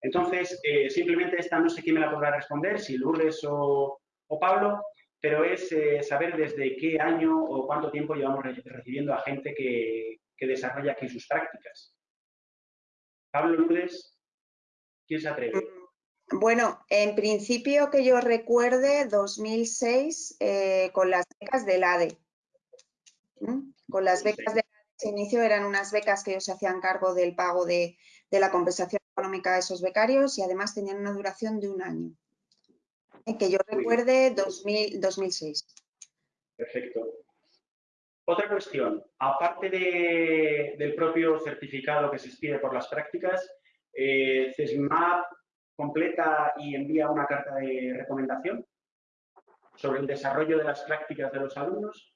Entonces, eh, simplemente esta no sé quién me la podrá responder, si Lourdes o, o Pablo, pero es eh, saber desde qué año o cuánto tiempo llevamos recibiendo a gente que, que desarrolla aquí sus prácticas. Pablo Lourdes, ¿quién se atreve? Mm, bueno, en principio que yo recuerde, 2006, eh, con las becas del ADE. ¿Mm? Con las becas del ADE, inicio eran unas becas que ellos se hacían cargo del pago de, la compensación económica de esos becarios y además tenían una duración de un año. Eh, que yo recuerde, 2006. Perfecto. Otra cuestión, aparte del propio certificado que se expide por las prácticas, eh, CESMAP completa y envía una carta de recomendación sobre el desarrollo de las prácticas de los alumnos.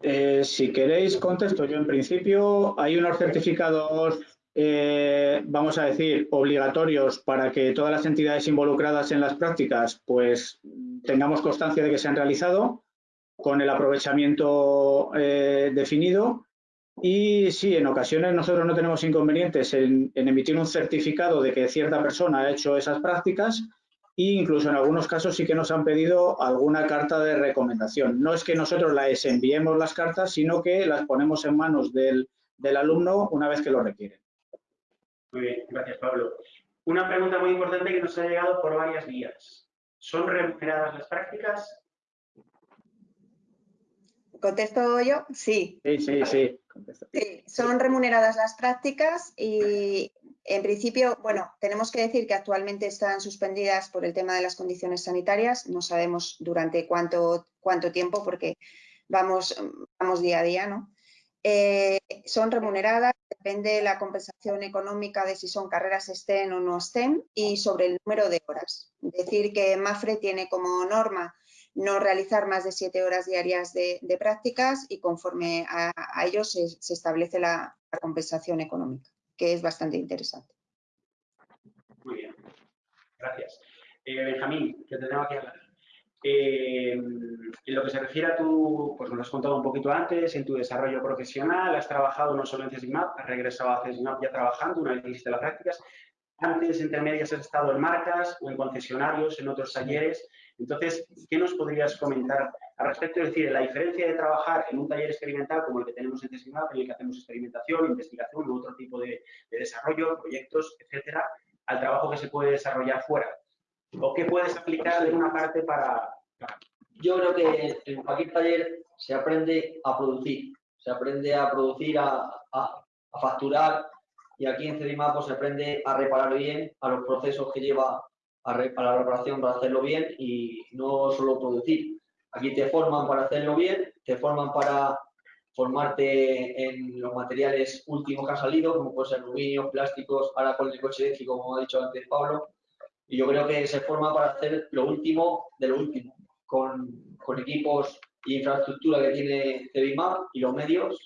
Eh, si queréis, contesto yo en principio. Hay unos certificados, eh, vamos a decir, obligatorios para que todas las entidades involucradas en las prácticas pues tengamos constancia de que se han realizado con el aprovechamiento eh, definido. Y sí, en ocasiones nosotros no tenemos inconvenientes en, emitir un certificado de que cierta persona ha hecho esas prácticas e incluso en algunos casos sí que nos han pedido alguna carta de recomendación. No es que nosotros les enviemos las cartas, sino que las ponemos en manos del, alumno una vez que lo requieren. Muy bien, gracias Pablo. Una pregunta muy importante que nos ha llegado por varias vías. ¿Son remuneradas las prácticas? ¿Contesto yo? Sí. Sí, sí, sí. sí. Son remuneradas las prácticas y en principio, bueno, tenemos que decir que actualmente están suspendidas por el tema de las condiciones sanitarias. No sabemos durante cuánto, cuánto tiempo porque vamos, vamos día a día, ¿no? Eh, son remuneradas, depende de la compensación económica de si son carreras STEM o no STEM y sobre el número de horas. Decir que MAFRE tiene como norma no realizar más de siete horas diarias de, prácticas y conforme a, ello se, establece la, compensación económica, que es bastante interesante. Muy bien, gracias. Eh, Benjamín, que tenemos aquí hablar. Eh, en lo que se refiere a tu, pues nos lo has contado un poquito antes, en tu desarrollo profesional, has trabajado no solo en CESIMAP, has regresado a CESIMAP ya trabajando, una vez que hiciste las prácticas, antes, entre medias, has estado en marcas o en concesionarios, en otros talleres. Entonces, ¿qué nos podrías comentar al respecto? Es decir, la diferencia de trabajar en un taller experimental como el que tenemos en CESIMAP, en el que hacemos experimentación, investigación u otro tipo de, desarrollo, proyectos, etcétera, al trabajo que se puede desarrollar fuera. ¿O qué puedes aplicar de una parte para, Yo creo que en cualquier taller se aprende a producir, se aprende a producir, a, a facturar, y aquí en CEDIMAP pues, se aprende a reparar bien, a los procesos que lleva a, la reparación para hacerlo bien y no solo producir. Aquí te forman para hacerlo bien, te forman para formarte en los materiales últimos que han salido, como puede ser aluminio, plásticos, ahora con el coche eléctrico, como ha dicho antes Pablo. Y yo creo que se forma para hacer lo último de lo último, con, con equipos e infraestructura que tiene CEDIMAP y los medios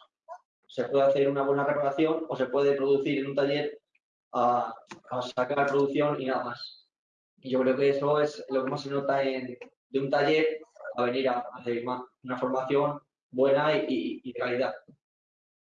se puede hacer una buena reparación o se puede producir en un taller a, sacar producción y nada más. Y yo creo que eso es lo que más se nota en, de un taller a venir a, hacer una formación buena y, de calidad.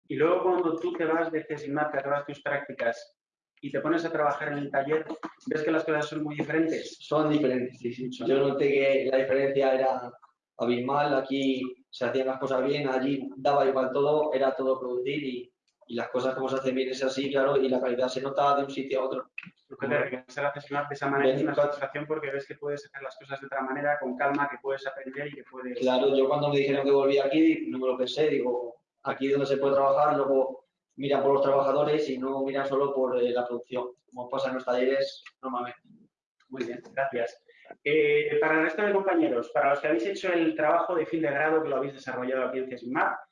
Y luego cuando tú te vas de CESIMAT, que acabas tus prácticas y te pones a trabajar en el taller, ¿ves que las cosas son muy diferentes? Son diferentes, sí, sí. Yo noté que la diferencia era abismal. Aquí se hacían las cosas bien, allí daba igual todo, era todo producir y, y las cosas como se hacen bien es así, claro, y la calidad se nota de un sitio a otro. Porque te regresar a de esa manera es una satisfacción porque ves que puedes hacer las cosas de otra manera, con calma, que puedes aprender y que puedes... Claro, yo cuando me dijeron que volví aquí, no me lo pensé, digo, aquí donde se puede trabajar, luego miran por los trabajadores y no miran solo por eh, la producción, como pasa en los talleres normalmente. Muy bien, gracias. Eh, para el resto de compañeros, para los que habéis hecho el trabajo de fin de grado que lo habéis desarrollado aquí en CESIMAP,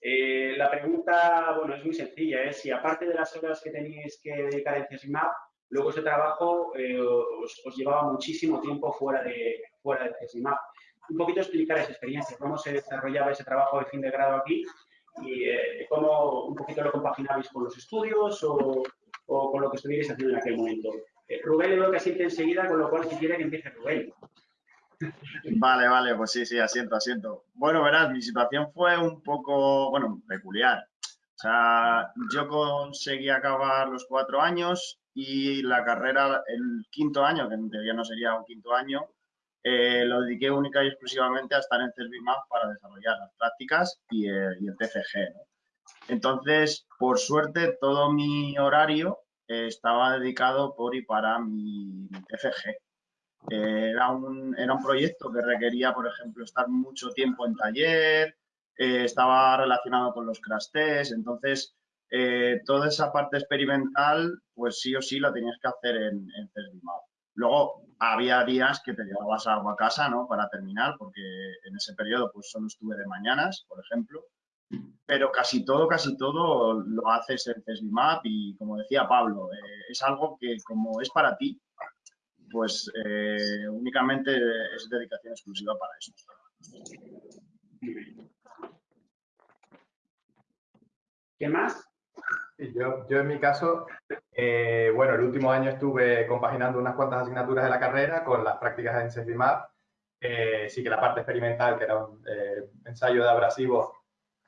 eh, la pregunta, bueno, es muy sencilla, es si aparte de las horas que tenéis que dedicar en CESIMAP, luego ese trabajo eh, os, llevaba muchísimo tiempo fuera de, fuera de CESIMAP. Un poquito explicar esa experiencia, cómo se desarrollaba ese trabajo de fin de grado aquí y cómo un poquito lo compaginabais con los estudios o, o con lo que estuvierais haciendo en aquel momento. Eh, Rubén le veo que asiente enseguida, con lo cual si quiere que empiece Rubén. Vale, vale, pues sí, sí, asiento, asiento. Bueno, verás, mi situación fue un poco, bueno, peculiar. O sea, yo conseguí acabar los cuatro años y la carrera, el quinto año, que en teoría no sería un quinto año, eh, lo dediqué única y exclusivamente a estar en CESBIMAP para desarrollar las prácticas y, el TFG. Entonces, por suerte, todo mi horario estaba dedicado por y para mi, Era, un, era un proyecto que requería, por ejemplo, estar mucho tiempo en taller, eh, estaba relacionado con los crash tests, entonces eh, toda esa parte experimental, pues sí o sí la tenías que hacer en, en Luego había días que te llevabas algo a casa, ¿no? Para terminar, porque en ese periodo pues solo estuve de mañanas, por ejemplo pero casi todo, casi todo lo haces en CESBIMAP y como decía Pablo, eh, es algo que como es para ti, pues eh, únicamente es dedicación exclusiva para eso. ¿Qué más? Yo, yo, en mi caso, eh, bueno, el último año estuve compaginando unas cuantas asignaturas de la carrera con las prácticas en CESBIMAP. sí que la parte experimental, que era un ensayo de abrasivos,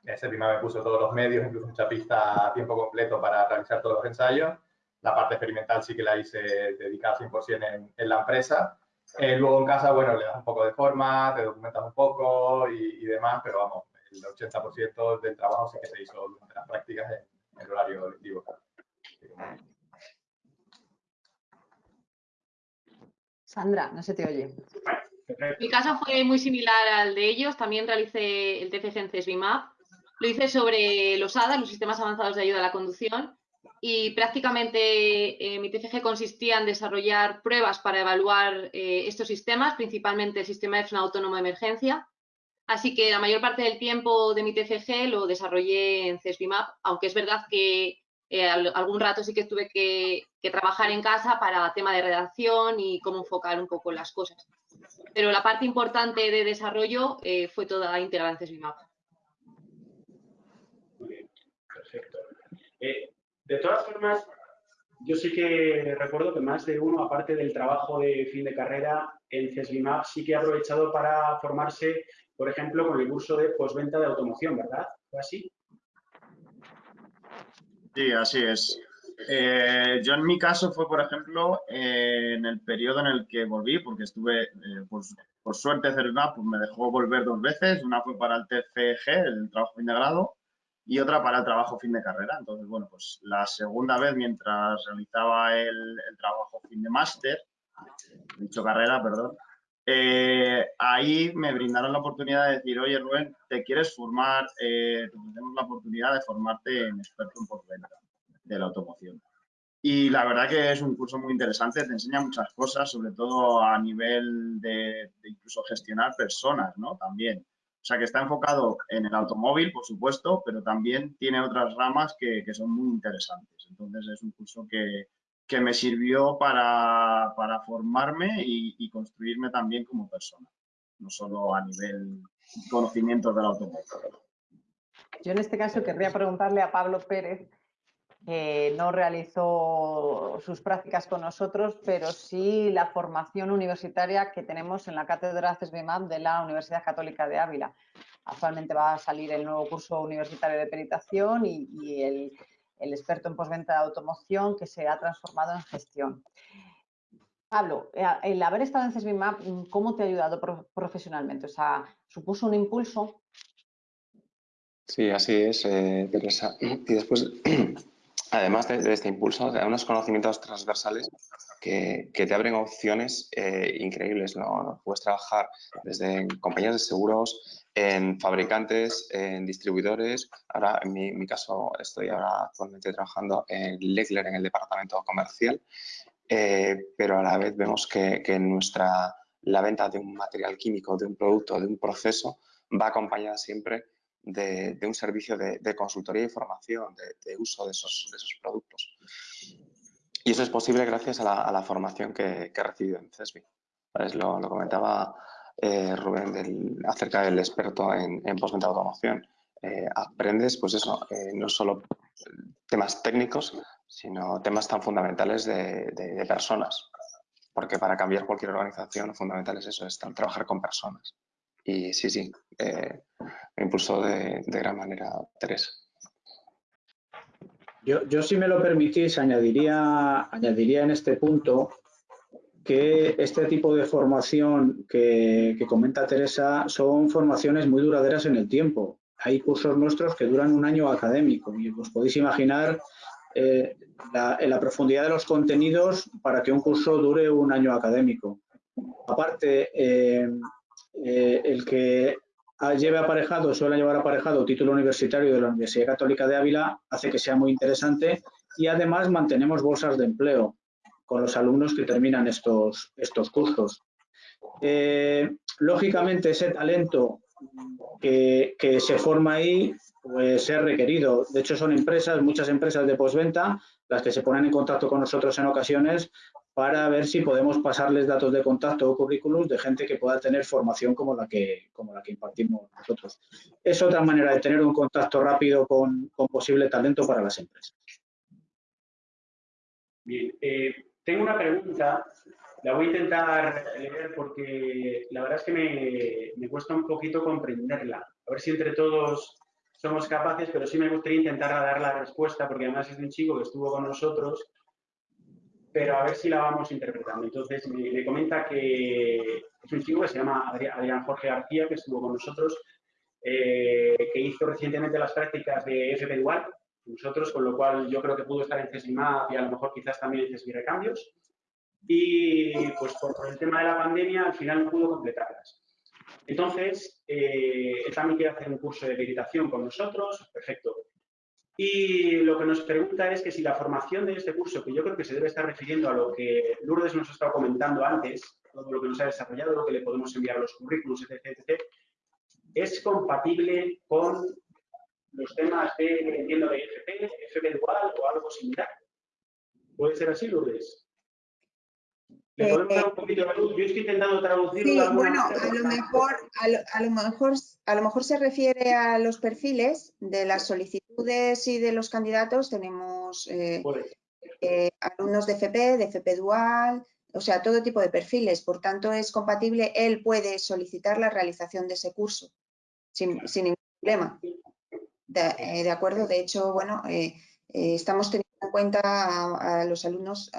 ese primer me puso todos los medios, incluso un chapista a tiempo completo para realizar todos los ensayos. La parte experimental sí que la hice dedicada 100% en, en, la empresa. Eh, luego en casa, bueno, le das un poco de forma, te documentas un poco y, demás, pero vamos, el 80% del trabajo sí que se hizo durante las prácticas en, el horario lectivo. Sandra, no se te oye. Mi caso fue muy similar al de ellos. También realicé el TFG en CESBIMAP lo hice sobre los ADA, los sistemas avanzados de ayuda a la conducción, y prácticamente eh, mi TFG consistía en desarrollar pruebas para evaluar eh, estos sistemas, principalmente el sistema de freno autónomo de emergencia. Así que la mayor parte del tiempo de mi TFG lo desarrollé en CESBIMAP, aunque es verdad que eh, algún rato sí que tuve que, trabajar en casa para tema de redacción y cómo enfocar un poco las cosas. pero la parte importante de desarrollo fue toda integrada en CESBIMAP. Muy bien, perfecto. De todas formas, yo sí que recuerdo que más de uno, aparte del trabajo de fin de carrera en CESBIMAP, sí que ha aprovechado para formarse, por ejemplo, con el curso de posventa de automoción, ¿verdad? ¿Fue así? Sí, así es. Eh, yo en mi caso fue, por ejemplo, eh, en el periodo en el que volví, porque estuve, eh, pues, por suerte, CERVIMAP pues me dejó volver dos veces. Una fue para el TCG, el trabajo fin de grado, y otra para el trabajo fin de carrera. Entonces, bueno, pues la segunda vez, mientras realizaba el, trabajo fin de máster, dicho carrera, perdón, ahí me brindaron la oportunidad de decir, oye Rubén, ¿te quieres formar? tenemos la oportunidad de formarte en experto en postventa de la automoción. Y la verdad que es un curso muy interesante, te enseña muchas cosas, sobre todo a nivel de, incluso gestionar personas, ¿no? También. O sea, que está enfocado en el automóvil, por supuesto, pero también tiene otras ramas que, son muy interesantes. Entonces, es un curso que, me sirvió para, formarme y, y, construirme también como persona, no solo a nivel conocimientos del automóvil. Yo en este caso querría preguntarle a Pablo Pérez que no realizó sus prácticas con nosotros, pero sí la formación universitaria que tenemos en la cátedra CESBIMAP de la Universidad Católica de Ávila. Actualmente va a salir el nuevo curso universitario de peritación y, el, experto en postventa de automoción que se ha transformado en gestión. Pablo, eh, el haber estado en CESBIMAP, ¿cómo te ha ayudado profesionalmente? O sea, ¿supuso un impulso? Sí, así es, eh, Teresa. [clears throat] Y después [clears throat] además de, este impulso, de unos conocimientos transversales que, te abren opciones eh, increíbles. ¿no? Puedes trabajar desde compañías de seguros, en fabricantes, en distribuidores. Ahora, en mi, caso, estoy ahora actualmente trabajando en Leckler, en el departamento comercial, eh, pero a la vez vemos que, que nuestra, la venta de un material químico, de un producto, de un proceso, va acompañada siempre de, un servicio de, consultoría y formación, de, uso de esos, productos. Y eso es posible gracias a la, formación que, he recibido en CESBI. Lo, comentaba eh, Rubén acerca del experto en, en postventa de automoción. Eh, aprendes, pues eso, eh, no solo temas técnicos, sino temas tan fundamentales de, personas. Porque para cambiar cualquier organización lo fundamental es eso, es trabajar con personas. Y sí, sí, eh, me impulsó de, gran manera Teresa. Yo, yo, si me lo permitís, añadiría, añadiría en este punto que este tipo de formación que, comenta Teresa son formaciones muy duraderas en el tiempo. Hay cursos nuestros que duran un año académico y os podéis imaginar eh, la, la, profundidad de los contenidos para que un curso dure un año académico. Aparte, eh, eh, el que lleve aparejado, suele llevar aparejado título universitario de la Universidad Católica de Ávila, hace que sea muy interesante y además mantenemos bolsas de empleo con los alumnos que terminan estos, estos cursos. Eh, lógicamente, ese talento que, se forma ahí pues es requerido. De hecho, son empresas, muchas empresas de postventa, las que se ponen en contacto con nosotros en ocasiones para ver si podemos pasarles datos de contacto o currículums de gente que pueda tener formación como la que, como la que impartimos nosotros. Es otra manera de tener un contacto rápido con, posible talento para las empresas. Bien, eh, tengo una pregunta, la voy a intentar leer porque la verdad es que me, me cuesta un poquito comprenderla. A ver si entre todos somos capaces, pero sí me gustaría intentar dar la respuesta porque además es un chico que estuvo con nosotros pero a ver si la vamos interpretando. Entonces, me, comenta que es un chico que se llama Adrián Jorge García, que estuvo con nosotros, eh, que hizo recientemente las prácticas de FP Dual, nosotros, con lo cual yo creo que pudo estar en CESIMAP y a lo mejor quizás también en CESMI Recambios. Y pues por, el tema de la pandemia al final no pudo completarlas. Entonces, eh, él también quiere hacer un curso de meditación con nosotros, perfecto. Y lo que nos pregunta es que si la formación de este curso, que yo creo que se debe estar refiriendo a lo que Lourdes nos ha estado comentando antes, todo lo que nos ha desarrollado, lo que le podemos enviar los currículos, etc., es compatible con los temas de, entiendo, de FP, FP dual o algo similar. ¿Puede ser así, Lourdes? ¿Me podemos dar un poquito de luz? Yo estoy intentando traducirlo. Sí, bueno, a lo, mejor, a, lo, mejor, a lo mejor se refiere a los perfiles de las solicitudes y de los candidatos. Tenemos eh, eh, alumnos de FP, de FP Dual, o sea, todo tipo de perfiles. Por tanto, es compatible. Él puede solicitar la realización de ese curso sin, ningún problema. De, acuerdo, de hecho, bueno, estamos teniendo en cuenta a, los alumnos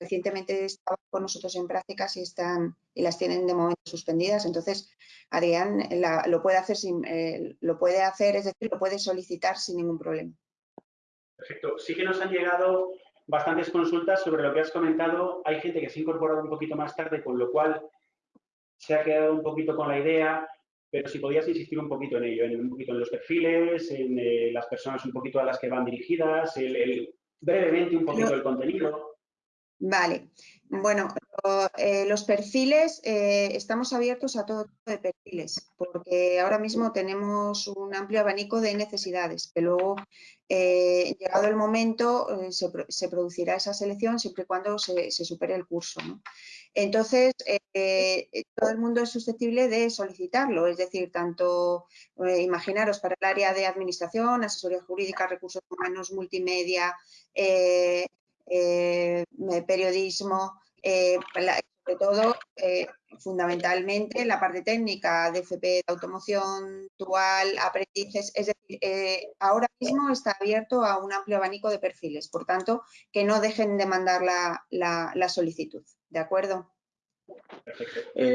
recientemente estaban con nosotros en prácticas y están y las tienen de momento suspendidas. Entonces, Adrián lo puede hacer sin, eh, lo puede hacer, es decir, lo puede solicitar sin ningún problema. Perfecto. Sí que nos han llegado bastantes consultas sobre lo que has comentado. Hay gente que se ha incorporado un poquito más tarde, con lo cual se ha quedado un poquito con la idea, pero si podías insistir un poquito en ello, en un poquito en los perfiles, en eh, las personas un poquito a las que van dirigidas, el, brevemente un poquito el contenido. Vale, bueno, eh, los perfiles, eh, estamos abiertos a todo tipo de perfiles, porque ahora mismo tenemos un amplio abanico de necesidades, que luego, eh, llegado el momento, se, producirá esa selección siempre y cuando se, supere el curso. Entonces, todo el mundo es susceptible de solicitarlo, es decir, tanto, imaginaros, para el área de administración, asesoría jurídica, recursos humanos, multimedia, eh, periodismo, eh, sobre todo, eh, fundamentalmente, la parte técnica de FP de automoción, dual, aprendices, es decir, ahora mismo está abierto a un amplio abanico de perfiles, por tanto, que no dejen de mandar la, solicitud, ¿de acuerdo?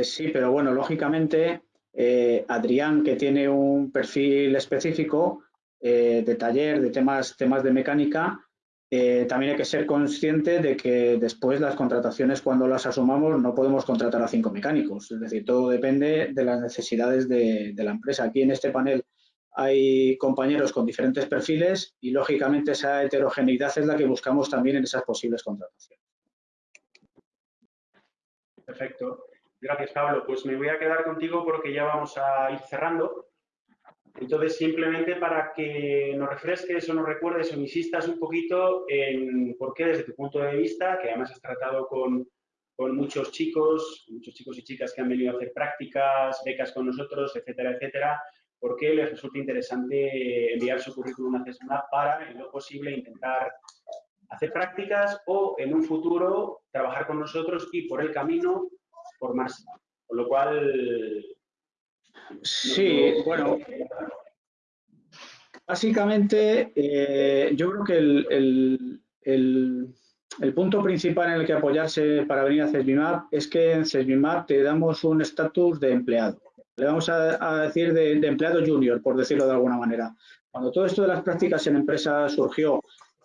sí, pero bueno, lógicamente, Adrián, que tiene un perfil específico de taller, de temas, temas de mecánica, eh, también hay que ser consciente de que después las contrataciones, cuando las asumamos, no podemos contratar a cinco mecánicos. Es decir, todo depende de las necesidades de, la empresa. Aquí en este panel hay compañeros con diferentes perfiles y, lógicamente, esa heterogeneidad es la que buscamos también en esas posibles contrataciones. Perfecto. Gracias, Pablo. Pues me voy a quedar contigo porque ya vamos a ir cerrando. Entonces, simplemente para que nos refresques o nos recuerdes o insistas un poquito en por qué desde tu punto de vista, que además has tratado con, muchos chicos, muchos chicos y chicas que han venido a hacer prácticas, becas con nosotros, etcétera, etcétera, por qué les resulta interesante enviar su currículum a CESMAP para, en lo posible, intentar hacer prácticas o en un futuro trabajar con nosotros y por el camino formarse. Con lo cual, Sí, bueno, básicamente eh, yo creo que el, punto principal en el que apoyarse para venir a CESBIMAP es que en CESBIMAP te damos un estatus de empleado. Le vamos a, decir de, empleado junior, por decirlo de alguna manera. Cuando todo esto de las prácticas en empresas surgió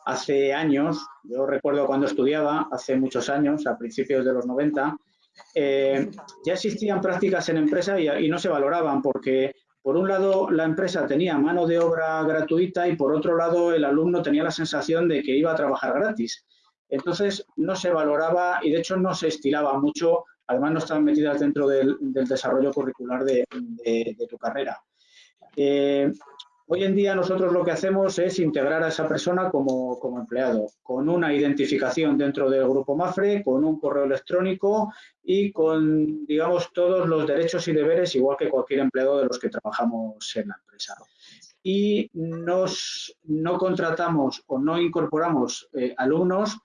hace años, yo recuerdo cuando estudiaba, hace muchos años, a principios de los 90, eh, ya existían prácticas en empresa y, no se valoraban porque, por un lado, la empresa tenía mano de obra gratuita y, por otro lado, el alumno tenía la sensación de que iba a trabajar gratis. Entonces, no se valoraba y, de hecho, no se estilaba mucho. Además, no estaban metidas dentro del, desarrollo curricular de, tu carrera. Eh, Hoy en día nosotros lo que hacemos es integrar a esa persona como, empleado, con una identificación dentro del grupo MAFRE, con un correo electrónico y con, digamos, todos los derechos y deberes, igual que cualquier empleado de los que trabajamos en la empresa. Y nos, no contratamos o no incorporamos eh, alumnos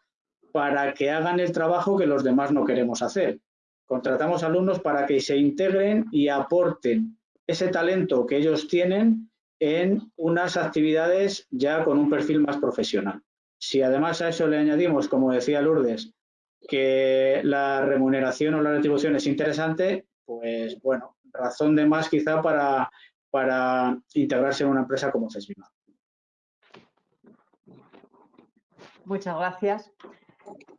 para que hagan el trabajo que los demás no queremos hacer. Contratamos alumnos para que se integren y aporten ese talento que ellos tienen en unas actividades ya con un perfil más profesional. Si además a eso le añadimos, como decía Lourdes, que la remuneración o la retribución es interesante, pues bueno, razón de más quizá para, para integrarse en una empresa como CESBIMA. Muchas gracias.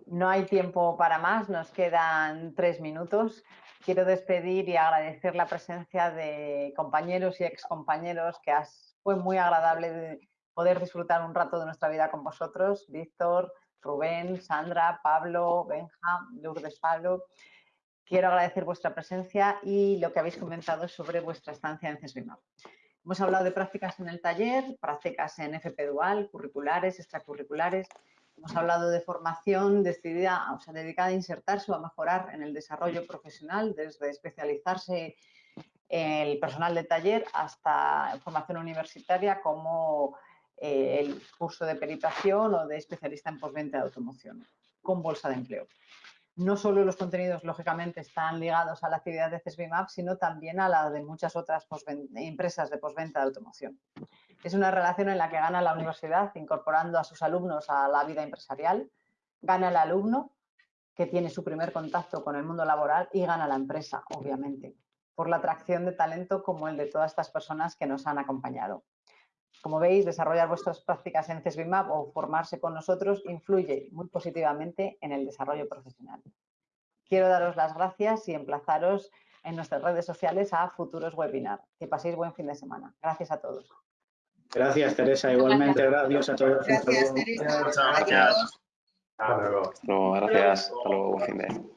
No hay tiempo para más, nos quedan tres minutos quiero despedir y agradecer la presencia de compañeros y excompañeros que fue muy agradable poder disfrutar un rato de nuestra vida con vosotros, Víctor, Rubén, Sandra, Pablo, Benja, Lourdes Pablo. Quiero agradecer vuestra presencia y lo que habéis comentado sobre vuestra estancia en CESBIMAP. Hemos hablado de prácticas en el taller, prácticas en FP Dual, curriculares, extracurriculares, Hemos hablado de formación decidida, o sea, dedicada a insertarse o a mejorar en el desarrollo profesional, desde especializarse el personal de taller hasta formación universitaria como eh, el curso de peritación o de especialista en postventa de automoción con bolsa de empleo. No solo los contenidos, lógicamente, están ligados a la actividad de CESBIMAP, sino también a la de muchas otras empresas de postventa de automoción. Es una relación en la que gana la universidad incorporando a sus alumnos a la vida empresarial, gana el alumno que tiene su primer contacto con el mundo laboral y gana la empresa, obviamente por la atracción de talento como el de todas estas personas que nos han acompañado. Como veis, desarrollar vuestras prácticas en CESBIMAP o formarse con nosotros influye muy positivamente en el desarrollo profesional. Quiero daros las gracias y emplazaros en nuestras redes sociales a futuros webinars. Que paséis buen fin de semana. Gracias a todos. Gracias, Teresa. Igualmente, gracias a todos. Gracias, Teresa. Muchas gracias. Hasta luego. Gracias. Hasta luego. Buen fin de